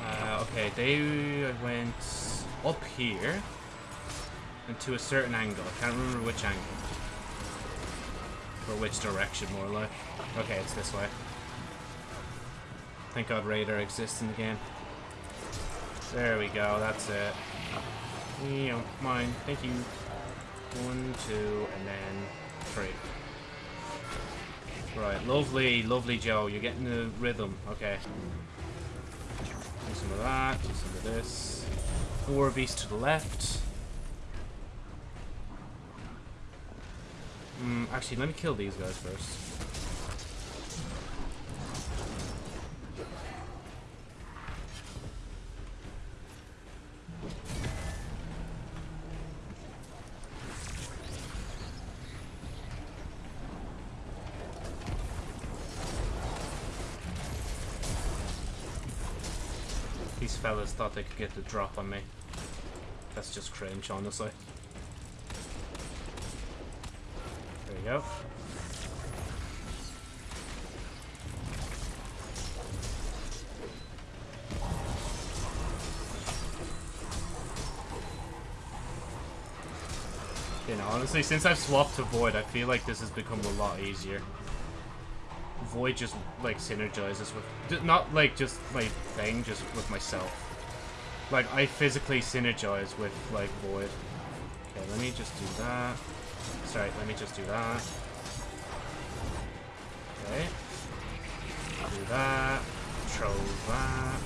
Uh, okay, they went up here. And to a certain angle. I can't remember which angle. Or which direction, more like. Okay, it's this way. Thank God radar exists in the game. There we go, that's it. You know, mine. Thank you. One, two, and then three. Right, lovely, lovely Joe. You're getting the rhythm. Okay. Do some of that, do some of this. Four beasts to the left. Mm, actually, let me kill these guys first. Thought they could get the drop on me. That's just cringe, honestly. There you go. You know, honestly, since I've swapped to Void, I feel like this has become a lot easier. Void just, like, synergizes with... Not, like, just my thing, just with myself. Like, I physically synergize with, like, Void. Okay, let me just do that. Sorry, let me just do that. Okay. Do that. Control that.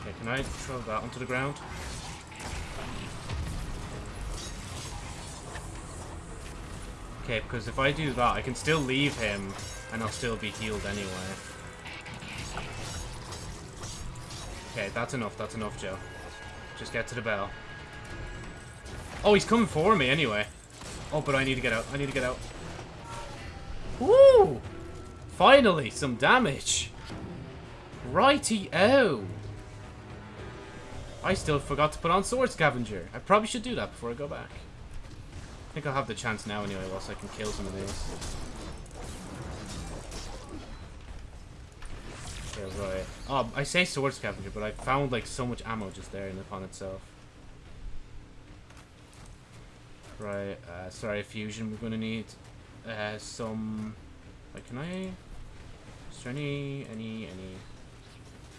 Okay, can I throw that onto the ground? Okay, because if I do that, I can still leave him, and I'll still be healed anyway. Okay, that's enough, that's enough, Joe. Just get to the bell. Oh, he's coming for me anyway. Oh, but I need to get out, I need to get out. Woo! Finally, some damage. Righty-o. I still forgot to put on Sword Scavenger. I probably should do that before I go back. I think I'll have the chance now anyway, whilst I can kill some of these. Yeah, right. Oh, I say sword scavenger, but I found like so much ammo just there in the pond itself. Right, uh, sorry, fusion we're gonna need. Uh, some... Like, can I... Is there any, any, any...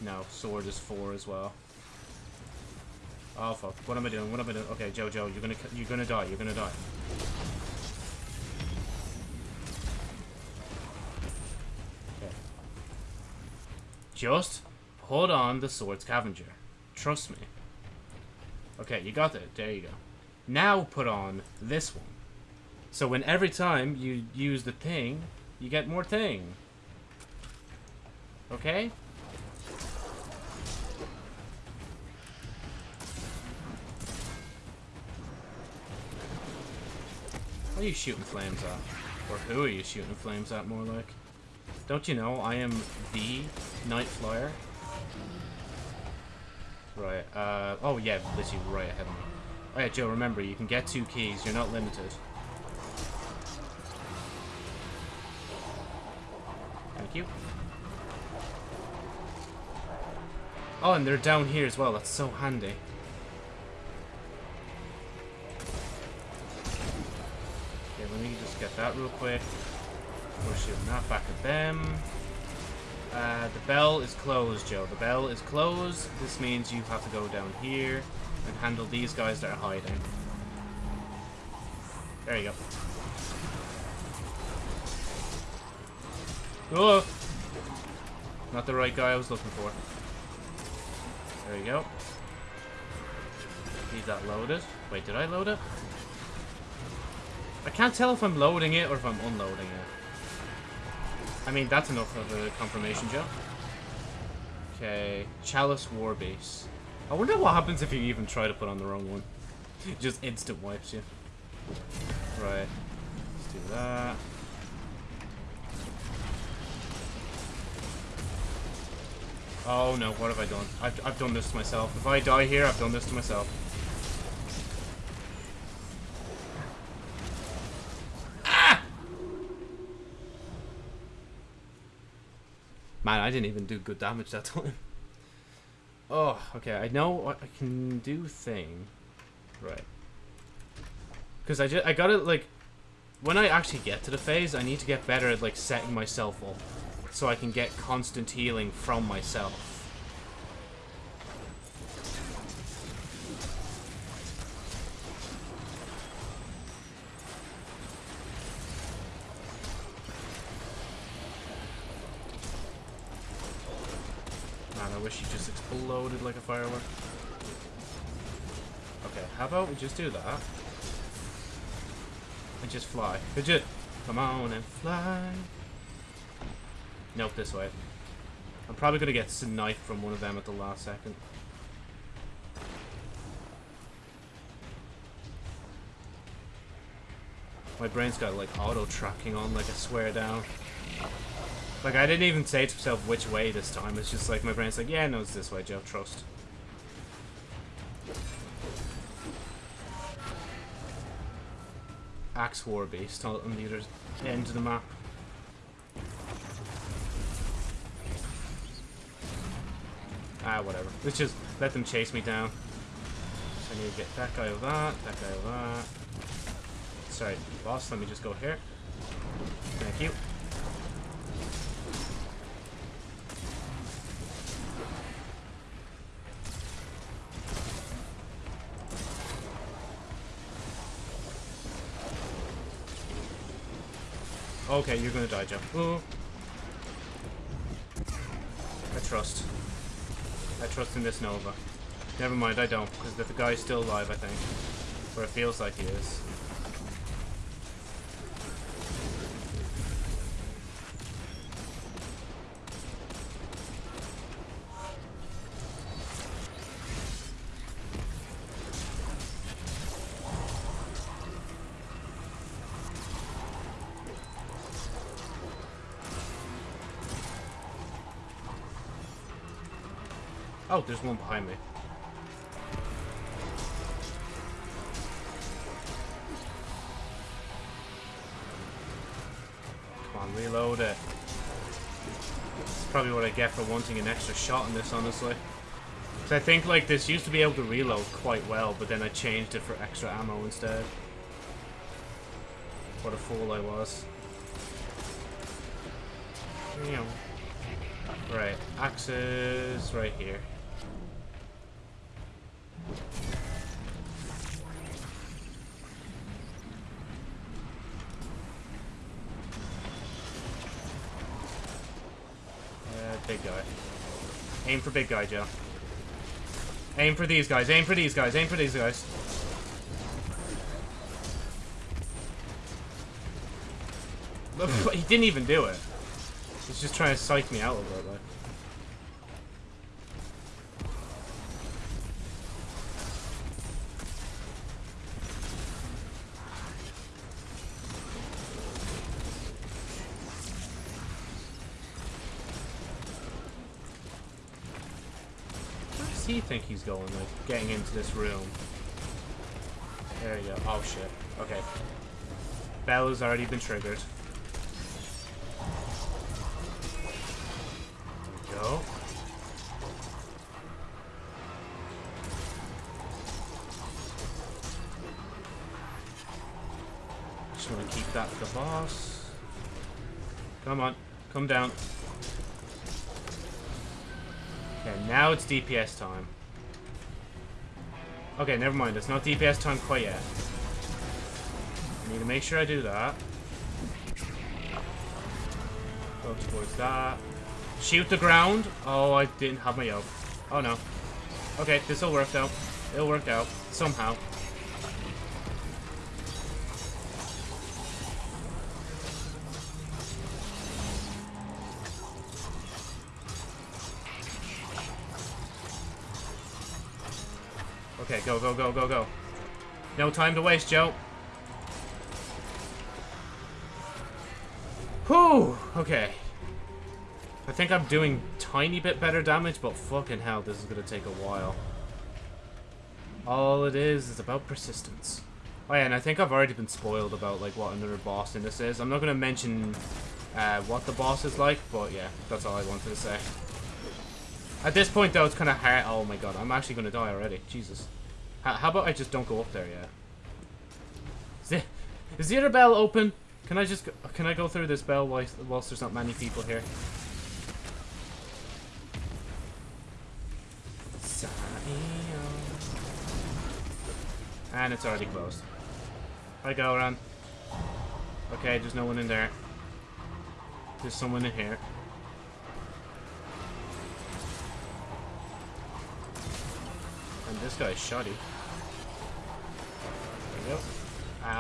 No, sword is four as well. Oh fuck! What am I doing? What am I doing? Okay, Joe, you're gonna you're gonna die. You're gonna die. Just put on the sword scavenger. Trust me. Okay, you got it. There you go. Now put on this one. So when every time you use the thing, you get more thing. Okay? What are you shooting flames at? Or who are you shooting flames at, more like? Don't you know I am the Night Flyer? Right, uh, oh yeah, literally right ahead of me. Oh yeah, Joe, remember, you can get two keys, you're not limited. Thank you. Oh, and they're down here as well, that's so handy. Okay, let me just get that real quick. Shooting that back at them. Uh, the bell is closed, Joe. The bell is closed. This means you have to go down here and handle these guys that are hiding. There you go. Oh! Not the right guy I was looking for. There you go. Leave that loaded. Wait, did I load it? I can't tell if I'm loading it or if I'm unloading it. I mean, that's enough of a confirmation, Joe. Okay, Chalice War Beast. I wonder what happens if you even try to put on the wrong one. <laughs> Just instant wipes you. Right. Let's do that. Oh no, what have I done? I've, I've done this to myself. If I die here, I've done this to myself. Man, I didn't even do good damage that <laughs> time. Oh, okay. I know what I can do thing. Right. Because I just I gotta, like when I actually get to the phase, I need to get better at like setting myself up so I can get constant healing from myself. exploded like a firework. Okay, how about we just do that? And just fly. Could? Come on and fly. Nope, this way. I'm probably gonna get sniped from one of them at the last second. My brain's got like auto tracking on like I swear down. Like, I didn't even say to myself which way this time. It's just like, my brain's like, yeah, no, it's this way, Joe. Trust. Axe War Beast on the other end of the map. Ah, whatever. Let's just let them chase me down. So I need to get that guy over that, that guy over that. Sorry, boss, let me just go here. Thank you. Okay, you're gonna die. Ooh. I trust. I trust in this Nova. Never mind, I don't, because the guy's still alive, I think. Or it feels like he is. Oh, there's one behind me. Come on, reload it. It's probably what I get for wanting an extra shot in this, honestly. Because I think, like, this used to be able to reload quite well, but then I changed it for extra ammo instead. What a fool I was. Right, axes right here. Guy. Aim for big guy, Joe. Aim for these guys. Aim for these guys. Aim for these guys. he didn't even do it. He's just trying to psych me out a little bit. Think he's going, like, getting into this room? There you go. Oh, shit. Okay. Bell has already been triggered. There we go. Just want to keep that for the boss. Come on. Come down. It's DPS time. Okay, never mind. It's not DPS time quite yet. I need to make sure I do that. Go towards that. Shoot the ground. Oh, I didn't have my yoke. Oh, no. Okay, this will work out. It'll work out. Somehow. Time to waste, Joe. Whew! Okay. I think I'm doing tiny bit better damage, but fucking hell, this is gonna take a while. All it is is about persistence. Oh yeah, and I think I've already been spoiled about like what another boss in this is. I'm not gonna mention uh, what the boss is like, but yeah, that's all I wanted to say. At this point, though, it's kind of hard. Oh my god, I'm actually gonna die already. Jesus. How about I just don't go up there yet? Is the, other bell open? Can I just go, can I go through this bell whilst, whilst there's not many people here? And it's already closed. Hi, Gahlran. Okay, there's no one in there. There's someone in here. And this guy's shoddy.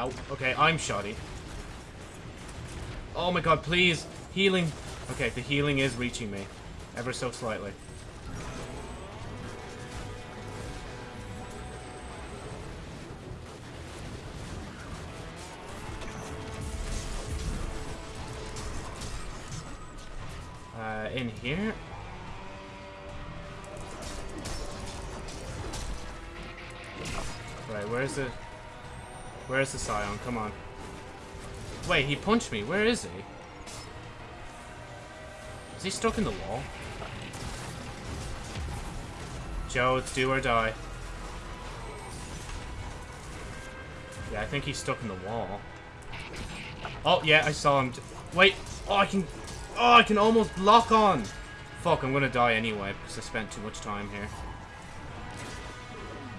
Ow. Okay, I'm shoddy. Oh my god, please! Healing! Okay, the healing is reaching me. Ever so slightly. Uh, in here? Right, where's the... Where's the Scion? Come on. Wait, he punched me. Where is he? Is he stuck in the wall? Joe, it's do or die. Yeah, I think he's stuck in the wall. Oh, yeah, I saw him. Wait. Oh, I can... Oh, I can almost lock on. Fuck, I'm gonna die anyway because I spent too much time here.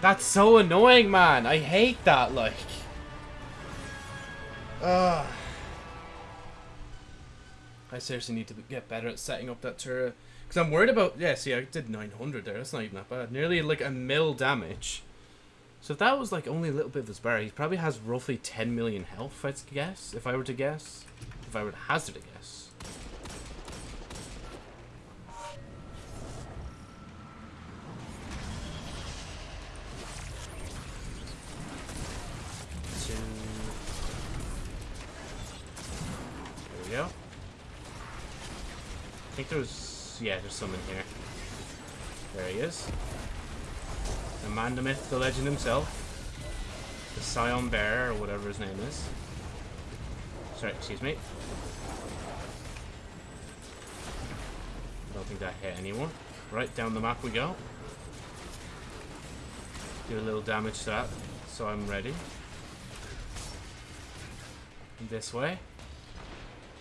That's so annoying, man. I hate that, like... Ugh. I seriously need to get better at setting up that turret. Because I'm worried about... Yeah, see, I did 900 there. That's not even that bad. Nearly like a mil damage. So if that was like only a little bit of his bar, he probably has roughly 10 million health, I'd guess. If I were to guess. If I were to hazard a guess. Yeah, there's some in here. There he is. The man, the myth, the legend himself. The Scion Bear, or whatever his name is. Sorry, excuse me. I don't think that hit anyone. Right, down the map we go. Do a little damage to that, so I'm ready. This way.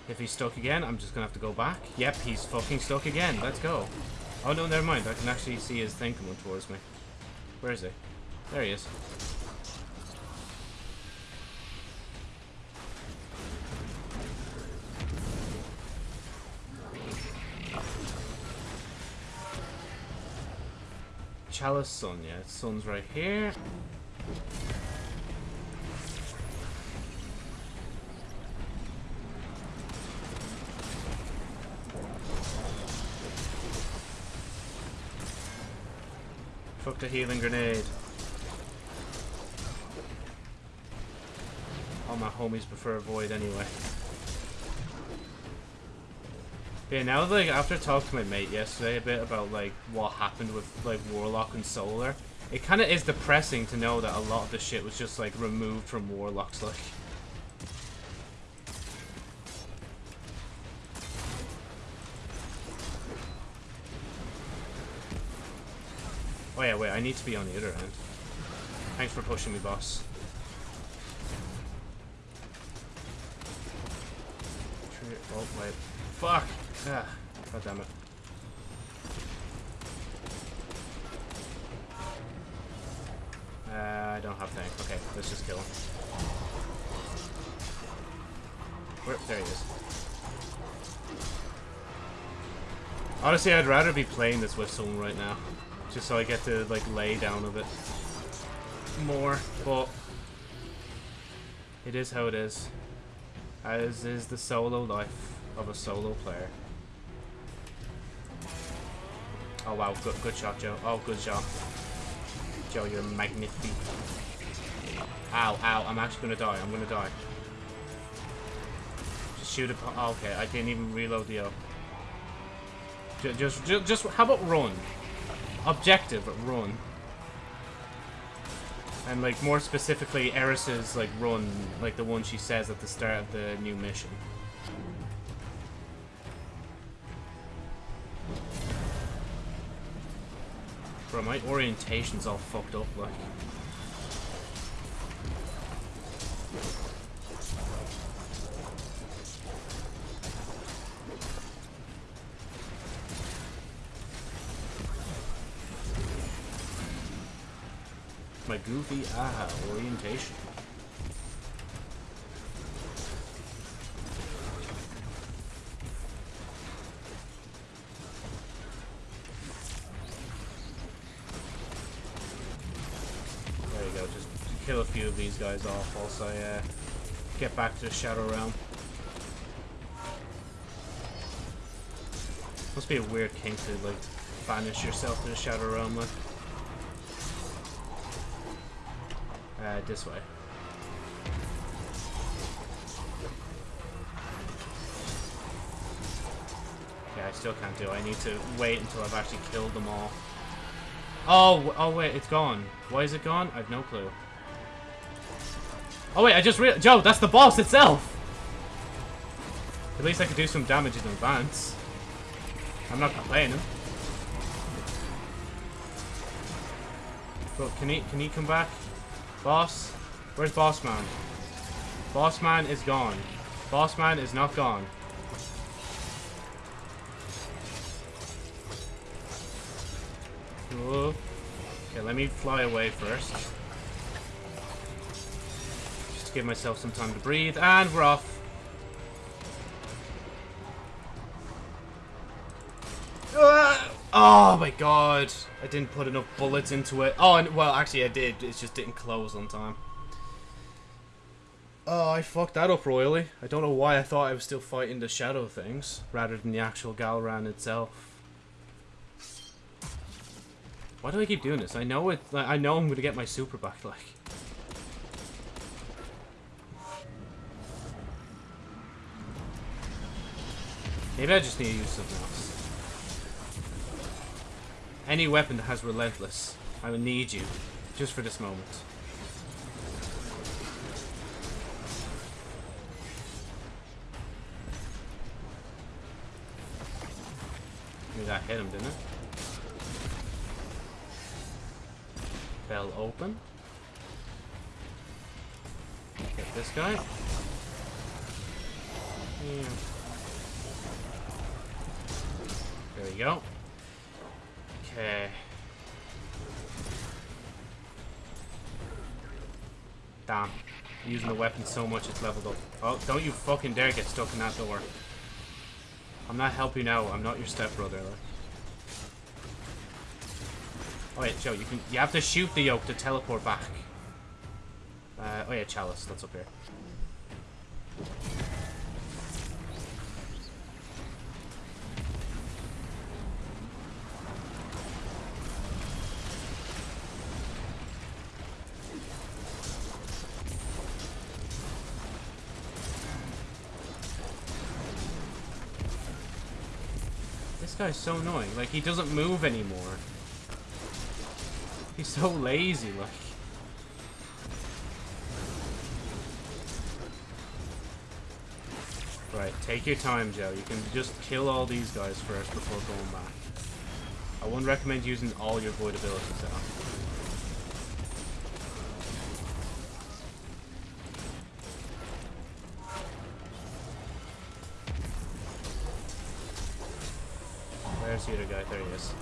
If he's stuck again, I'm just gonna have to go back. Yep, he's fucking stuck again. Let's go. Oh no, never mind. I can actually see his thing coming towards me. Where is he? There he is. Chalice Sun, yeah. Sun's right here. Fuck the healing grenade. All my homies prefer Void anyway. Yeah, now like after talking to my mate yesterday a bit about like what happened with like Warlock and Solar, it kind of is depressing to know that a lot of the shit was just like removed from Warlocks like. Oh yeah, wait, I need to be on the other end. Thanks for pushing me, boss. Oh, wait. Fuck! Ah, God damn it. Uh, I don't have tank. Okay, let's just kill him. Where? There he is. Honestly, I'd rather be playing this with someone right now. Just so I get to, like, lay down a bit more. But it is how it is. As is the solo life of a solo player. Oh wow, good, good shot, Joe. Oh, good shot. Joe, you're magnificent. Ow, ow, I'm actually gonna die. I'm gonna die. Just shoot it. Oh, okay, I didn't even reload the O. Just, just, just, how about run? Objective, run. And, like, more specifically, Eris's, like, run, like the one she says at the start of the new mission. Bro, my orientation's all fucked up, like. Goofy aha orientation. There you go, just kill a few of these guys off I uh, get back to the Shadow Realm. Must be a weird kink to like banish yourself to the Shadow Realm like. Uh, this way. Okay, I still can't do it. I need to wait until I've actually killed them all. Oh, oh wait, it's gone. Why is it gone? I have no clue. Oh wait, I just real Joe, that's the boss itself! At least I could do some damage in advance. I'm not complaining. But can he can he come back? Boss? Where's Boss Man? Boss Man is gone. Boss Man is not gone. Whoa. Okay, let me fly away first. Just to give myself some time to breathe. And we're off. Oh my god. I didn't put enough bullets into it. Oh, and, well, actually I did. It just didn't close on time. Oh, I fucked that up royally. I don't know why I thought I was still fighting the shadow things, rather than the actual Gahlran itself. Why do I keep doing this? I know it. Like, I know I'm gonna get my super back. Like, maybe I just need to use something else. Any weapon that has relentless, I will need you, just for this moment. Maybe that hit him, didn't it? Bell open. Get this guy. Yeah. There we go. Okay. Damn. I'm using the weapon so much it's leveled up. Oh, don't you fucking dare get stuck in that door. I'm not helping out. I'm not your stepbrother. Like. Oh wait, Joe, you can you have to shoot the yoke to teleport back. Uh, oh yeah, chalice, that's up here. Guy's so annoying. Like, he doesn't move anymore. He's so lazy, like. Right, take your time, Joe. You can just kill all these guys first before going back. I wouldn't recommend using all your void abilities, though. Where's the guy? There he is.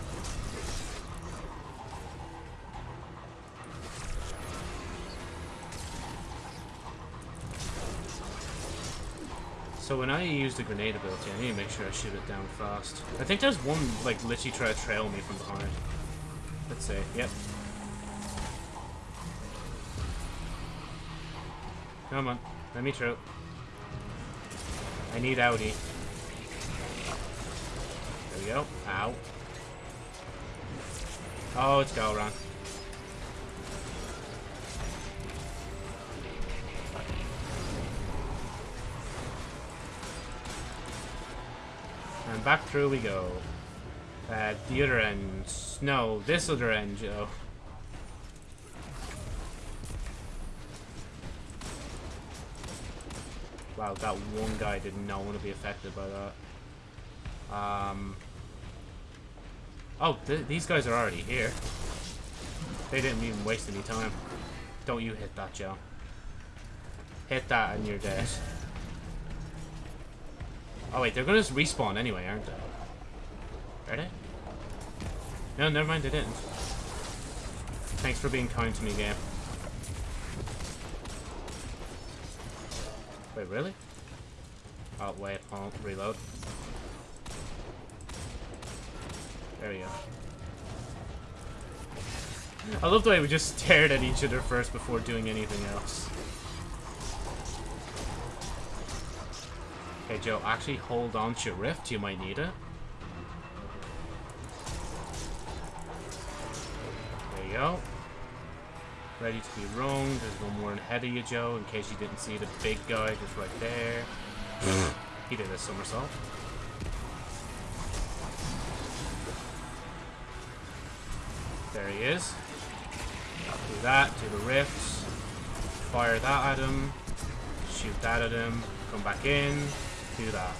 So when I use the grenade ability, I need to make sure I shoot it down fast. I think there's one, like, literally try to trail me from behind. Let's see. Yep. Come on. Let me through. I need Audi. There we go. Ow. Oh, it's Gahlran. And back through we go. At the other end. No, this other end, Joe. Wow, that one guy did not want to be affected by that. Um. Oh, th these guys are already here. They didn't even waste any time. Don't you hit that, Joe. Hit that and you're dead. Oh wait, they're gonna just respawn anyway, aren't they? Are they? No, never mind, they didn't. Thanks for being kind to me, game. Wait, really? Oh, wait, I'll reload. There we go. I love the way we just <laughs> stared at each other first before doing anything else. Okay, Joe, actually hold on to your rift. You might need it. There you go. Ready to be rung. There's one more ahead of you, Joe, in case you didn't see the big guy just right there. <sighs> he did a somersault. Fire that at him. Shoot that at him. Come back in do that.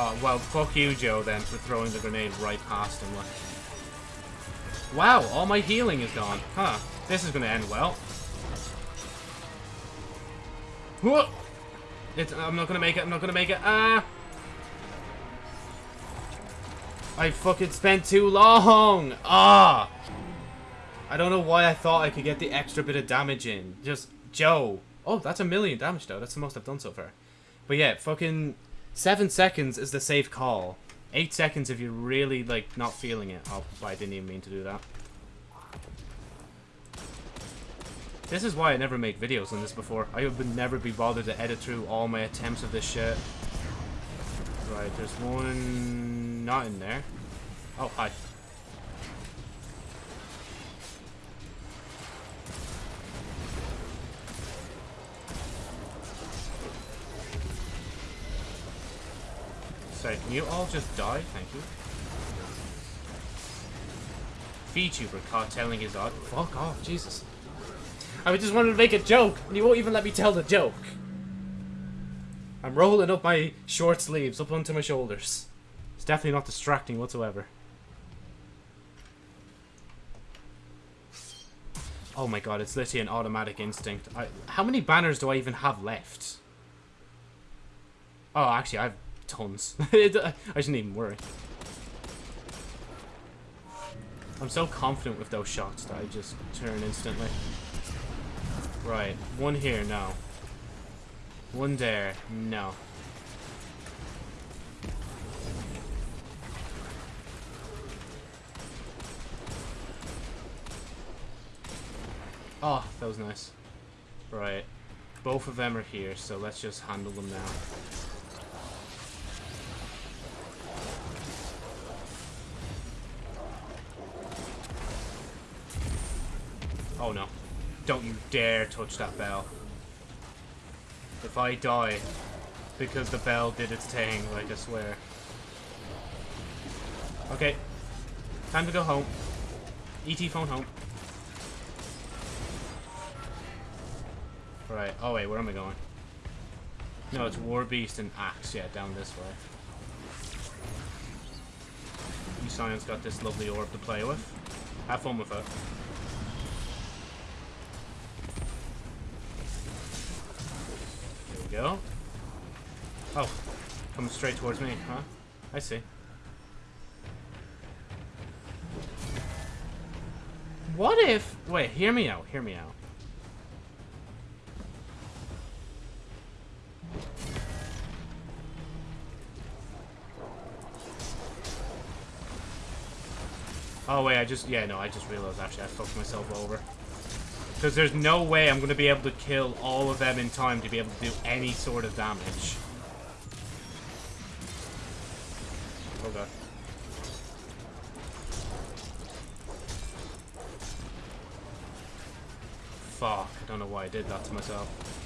Oh, well, fuck you, Joe, then, for throwing the grenade right past him. Wow, all my healing is gone. Huh. This is gonna end well. It's, I'm not gonna make it, I'm not gonna make it. Ah! I fucking spent too long! Ah! I don't know why I thought I could get the extra bit of damage in. Just, Joe. Oh, that's a million damage, though. That's the most I've done so far. But yeah, fucking... Seven seconds is the safe call. Eight seconds if you're really, like, not feeling it. Oh, I didn't even mean to do that. This is why I never made videos on this before. I would never be bothered to edit through all my attempts of this shit. Right, there's one... not in there. Oh, hi. Sorry, can you all just die? Thank you. VTuber caught telling his odd. Fuck off, Jesus. I just wanted to make a joke, and you won't even let me tell the joke. I'm rolling up my short sleeves up onto my shoulders. Definitely not distracting whatsoever. Oh my god, it's literally an automatic instinct. I, how many banners do I even have left? Oh, actually, I've tons. <laughs> I shouldn't even worry. I'm so confident with those shots that I just turn instantly. Right, one here, no. One there, no. Oh, that was nice. Right. Both of them are here, so let's just handle them now. Oh no. Don't you dare touch that bell. If I die because the bell did its thing, like I swear. Okay. Time to go home. ET phone home. Right. Oh wait, where am I going? No, it's War Beast and Axe. Yeah, down this way. Scion's got this lovely orb to play with. Have fun with it. There we go. Oh, coming straight towards me, huh? I see. What if... Wait, hear me out, hear me out. Oh, wait, I just... Yeah, no, I just realized, actually, I fucked myself over. Because there's no way I'm going to be able to kill all of them in time to be able to do any sort of damage. Oh, God. Fuck, I don't know why I did that to myself.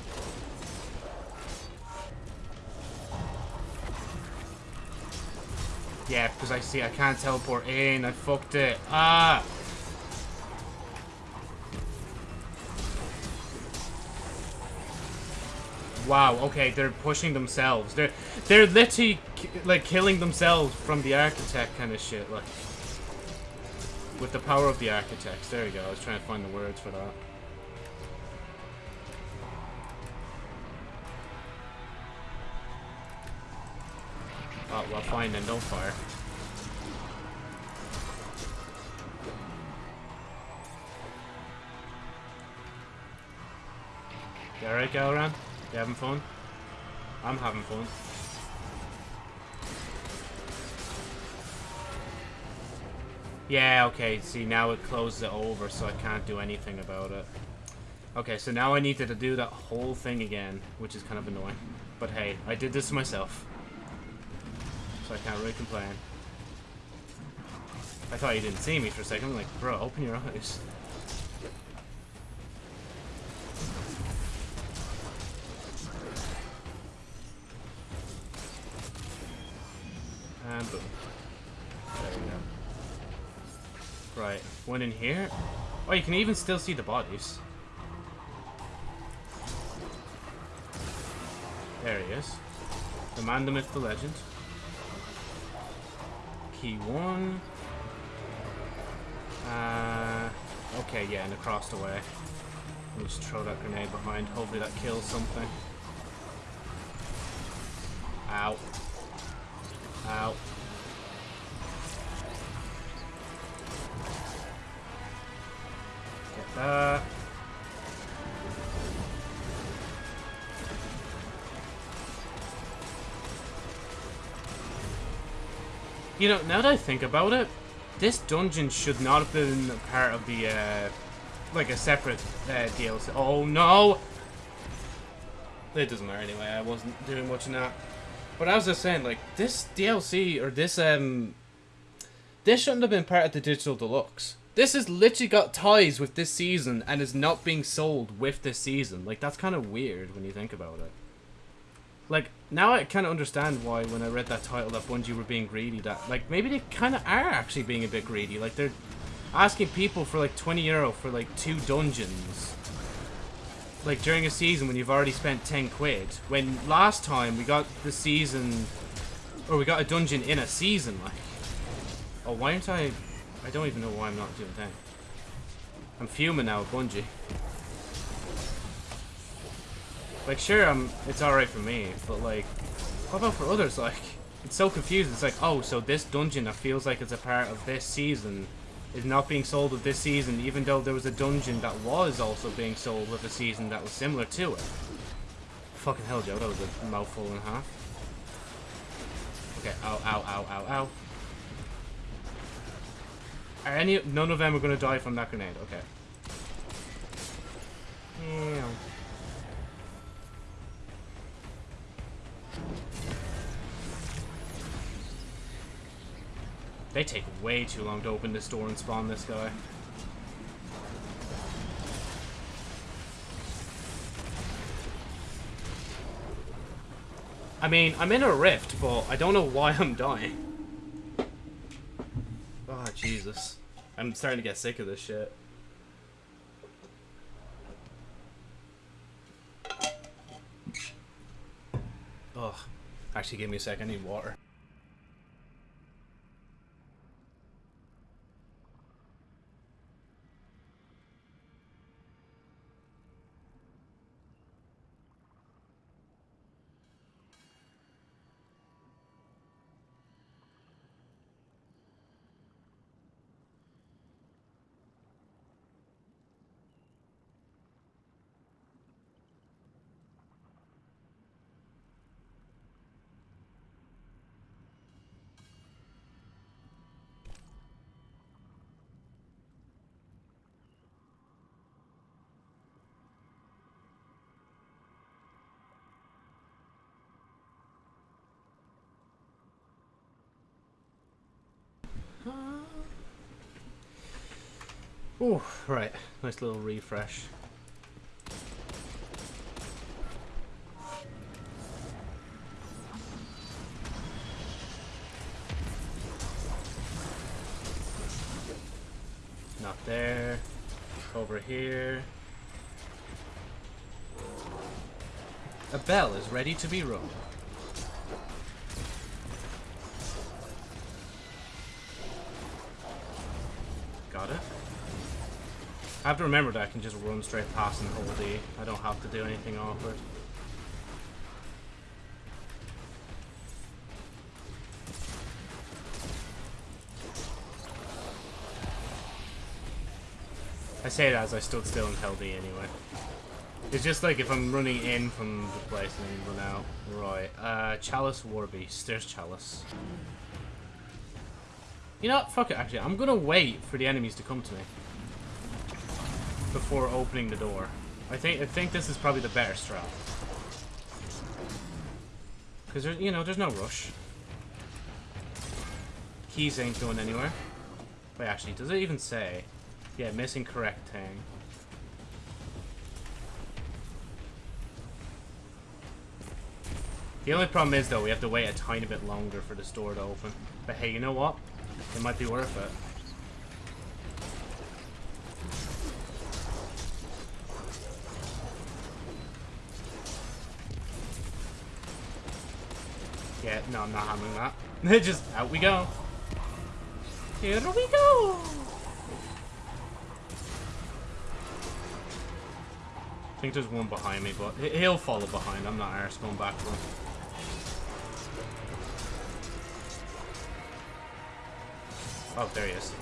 Yeah, because I see I can't teleport in. I fucked it. Ah! Wow, okay, they're pushing themselves. They're they're literally like killing themselves from the architect kind of shit, like with the power of the architects. There you go. I was trying to find the words for that. Well, fine don't fire. You alright, Gahlran? You having fun? I'm having fun. Yeah, okay, see, now it closes it over, so I can't do anything about it. Okay, so now I need to do that whole thing again, which is kind of annoying. But hey, I did this myself I can't really complain. I thought you didn't see me for a second. I'm like, bro, open your eyes. And boom. There we go. Right, one in here. Oh, you can even still see the bodies. There he is. The man, the myth, the legend key one. Uh, okay, yeah, and across the way. We'll just throw that grenade behind. Hopefully that kills something. Ow. Ow. You know, now that I think about it, this dungeon should not have been part of the, uh, like a separate uh, DLC. Oh no! It doesn't matter anyway, I wasn't doing much in that. But I was just saying, like, this DLC, or this, um, this shouldn't have been part of the Digital Deluxe. This has literally got ties with this season and is not being sold with this season. Like, that's kind of weird when you think about it. Like, now I kind of understand why when I read that title that Bungie were being greedy, that, like, maybe they kind of are actually being a bit greedy. Like, they're asking people for, like, 20 euro for, like, two dungeons. Like, during a season when you've already spent 10 quid. When last time we got the season, or we got a dungeon in a season, like. Oh, why aren't I, I don't even know why I'm not doing that. I'm fuming now at Bungie. Like, sure, um, it's alright for me, but, like, what about for others? Like, it's so confusing. It's like, oh, so this dungeon that feels like it's a part of this season is not being sold with this season, even though there was a dungeon that was also being sold with a season that was similar to it. Fucking hell, Joe, that was a mouthful and a half. Okay, ow, ow, ow, ow, ow. Are any, none of them are to die from that grenade, okay. Yeah. They take way too long to open this door and spawn this guy. I mean, I'm in a rift, but I don't know why I'm dying. Oh, Jesus. I'm starting to get sick of this shit. Actually, give me a second. I need water. Ooh, right. Nice little refresh. Not there. Over here. A bell is ready to be rung. Got it. I have to remember that I can just run straight past and hold E. I don't have to do anything awkward. I say that as I stood still and held E anyway. It's just like if I'm running in from the place and then run out. Right. Uh, Chalice War Beast. There's Chalice. You know? Fuck it, actually. I'm gonna wait for the enemies to come to me before opening the door. I think I think this is probably the better strat. Because, there's, you know, there's no rush. Keys ain't going anywhere. Wait, actually, does it even say? Yeah, missing correct thing. The only problem is, though, we have to wait a tiny bit longer for this door to open. But hey, you know what? It might be worth it. Yeah, no, I'm not handling that. <laughs> Just out we go. Here we go. I think there's one behind me, but he'll follow behind. I'm not arse going back to him. Oh, there he is.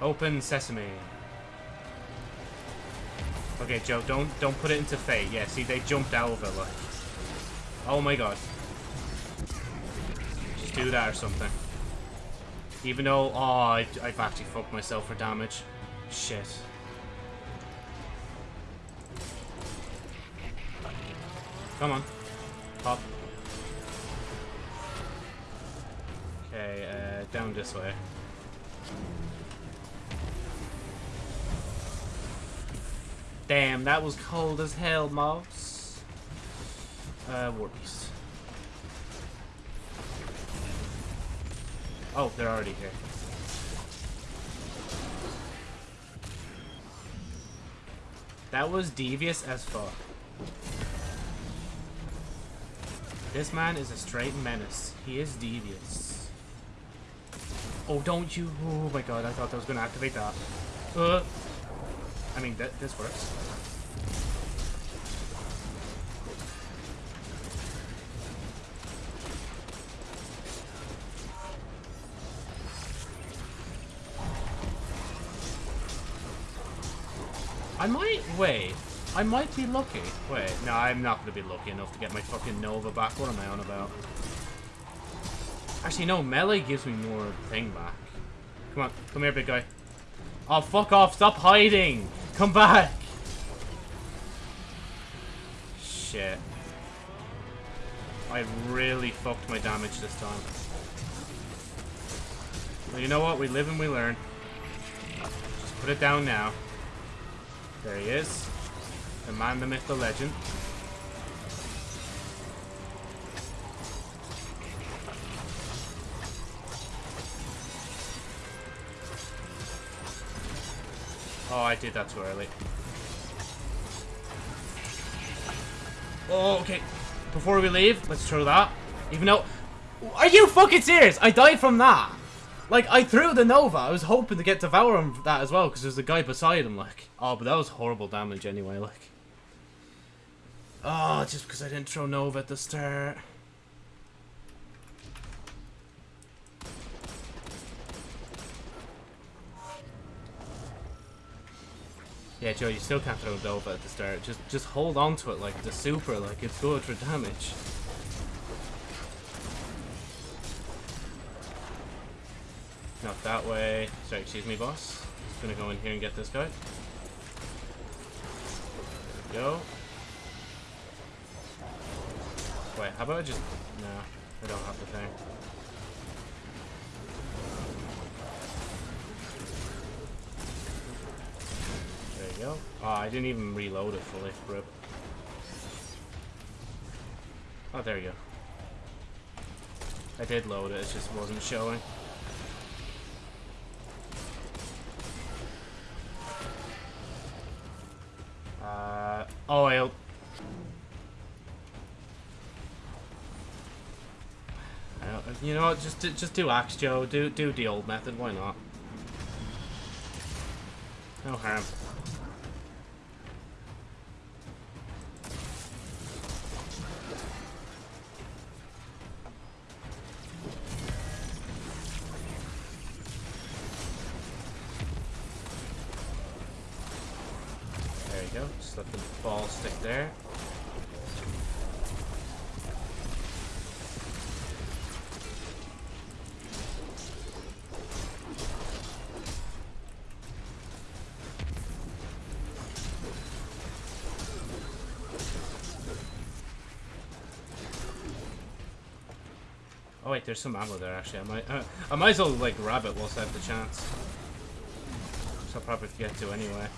Open sesame. Okay, Joe, don't don't put it into fate. Yeah, see, they jumped out of it, like. Oh my god. Just do that or something. Even though, oh, I, I've actually fucked myself for damage. Shit. Come on. Pop. Uh, down this way. Damn, that was cold as hell, mobs. Uh, War Beast. Oh, they're already here. That was devious as fuck. This man is a straight menace. He is devious. Oh, don't you? Oh my god, I thought that was gonna activate that. Uh, I mean, that this works. I might, wait, I might be lucky. Wait, no, I'm not gonna be lucky enough to get my fucking Nova back. What am I on about? Actually, no, melee gives me more thing back. Come on, come here, big guy. Oh, fuck off. Stop hiding. Come back. Shit. I really fucked my damage this time. Well, you know what? We live and we learn. Just put it down now. There he is. The man, the myth, the legend. Oh, I did that too early. Oh, okay. Before we leave, let's throw that. Even though... Are you fucking serious? I died from that. Like, I threw the Nova. I was hoping to get Devour him that as well, because there's a guy beside him, like. Oh, but that was horrible damage anyway, like. Oh, just because I didn't throw Nova at the start. Yeah, Joe, you still can't throw Nova at the start. Just just hold on to it like the super, like it's good for damage. Not that way. Sorry, excuse me, boss. Just gonna go in here and get this guy. go. Wait, how about I just... No, I don't have the thing. Go. Oh, I didn't even reload it fully. Rip. Oh, there you go. I did load it, it just wasn't showing. Uh, oh, I'll... You know what? Just just do axe, Joe. Do do the old method. Why not? No harm. Oh wait, there's some ammo there actually. I might, uh, I might as well like grab it whilst I have the chance. So I'll probably get to anyway.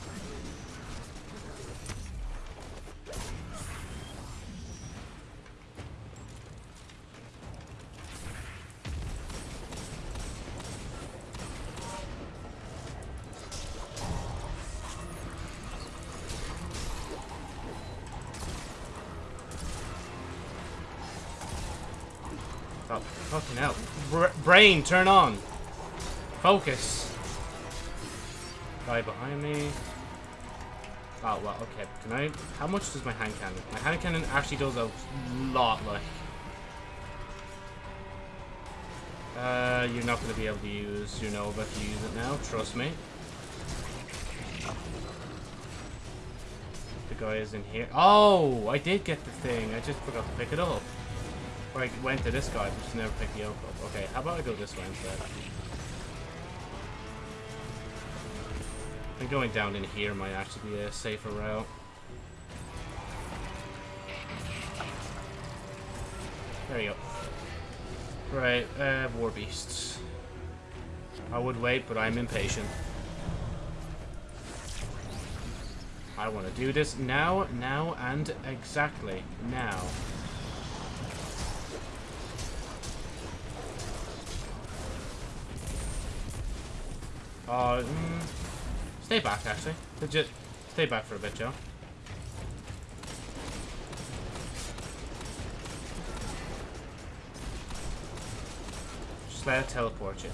Brain, turn on. Focus. Guy behind me. Oh, well, okay. Can I... How much does my hand cannon? My hand cannon actually does a lot, like... Uh, you're not going to be able to use your Nova if you use it now. Trust me. The guy is in here. Oh, I did get the thing. I just forgot to pick it up. Or I went to this guy, but just never picked the up. Okay, how about I go this way instead? I think going down in here might actually be a safer route. There you go. Right, uh, War Beasts. I would wait, but I'm impatient. I want to do this now, now, and exactly now. Uh, mm, stay back, actually. Legit. Stay back for a bit, Joe. Just let it teleport you.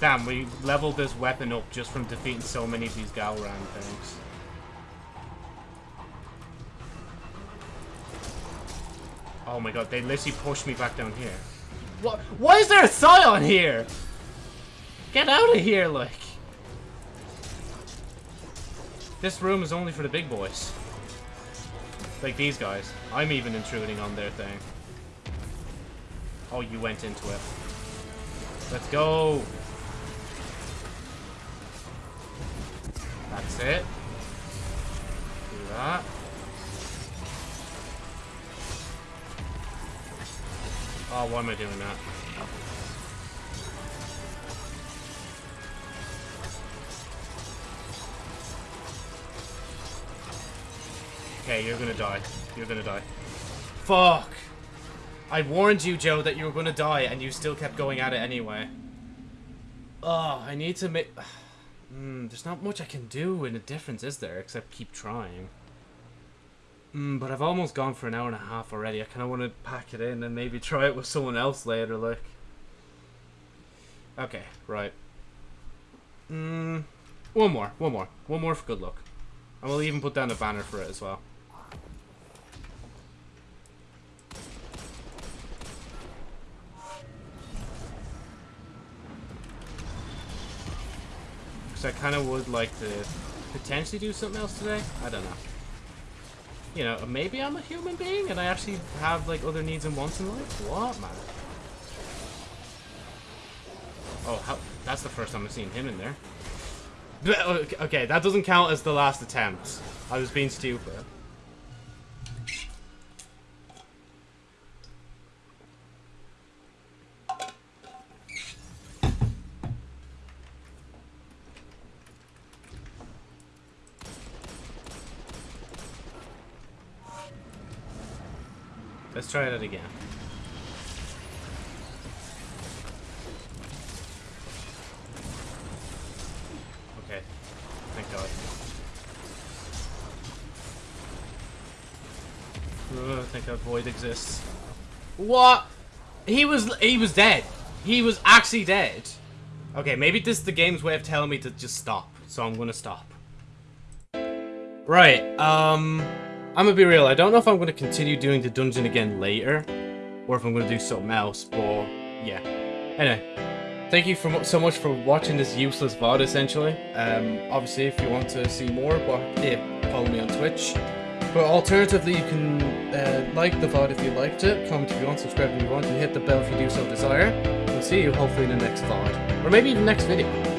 Damn, we leveled this weapon up just from defeating so many of these Gahlran things. Oh my god, they literally pushed me back down here. What? Why is there a Scion here? Get out of here, like. This room is only for the big boys. Like these guys. I'm even intruding on their thing. Oh, you went into it. Let's go. That's it. Do that. Oh, why am I doing that? Okay, you're gonna die. You're gonna die. Fuck! I warned you, Joe, that you were gonna die, and you still kept going at it anyway. Oh, I need to make... <sighs> Mm, there's not much I can do in a difference, is there? Except keep trying. Mm, but I've almost gone for an hour and a half already. I kind of want to pack it in and maybe try it with someone else later, like. Okay, right. Mm, one more, one more. One more for good luck. And we'll even put down a banner for it as well. Because I kind of would like to potentially do something else today. I don't know. You know, maybe I'm a human being and I actually have like other needs and wants in life. What, man? Oh, how, that's the first time I've seen him in there. Okay, that doesn't count as the last attempt. I was being stupid. Let's try that again. Okay. Thank God. Ugh, thank God Void exists. What? He was he was dead. He was actually dead. Okay, maybe this is the game's way of telling me to just stop. So I'm gonna stop. Right, um... I'm gonna be real, I don't know if I'm gonna continue doing the dungeon again later, or if I'm gonna do something else, but yeah. Anyway, thank you for so much for watching this useless VOD, essentially. Um, obviously, if you want to see more, but yeah, follow me on Twitch. But alternatively, you can uh, like the VOD if you liked it, comment if you want, subscribe if you want, and hit the bell if you do so desire. We'll see you hopefully in the next VOD, or maybe even next video.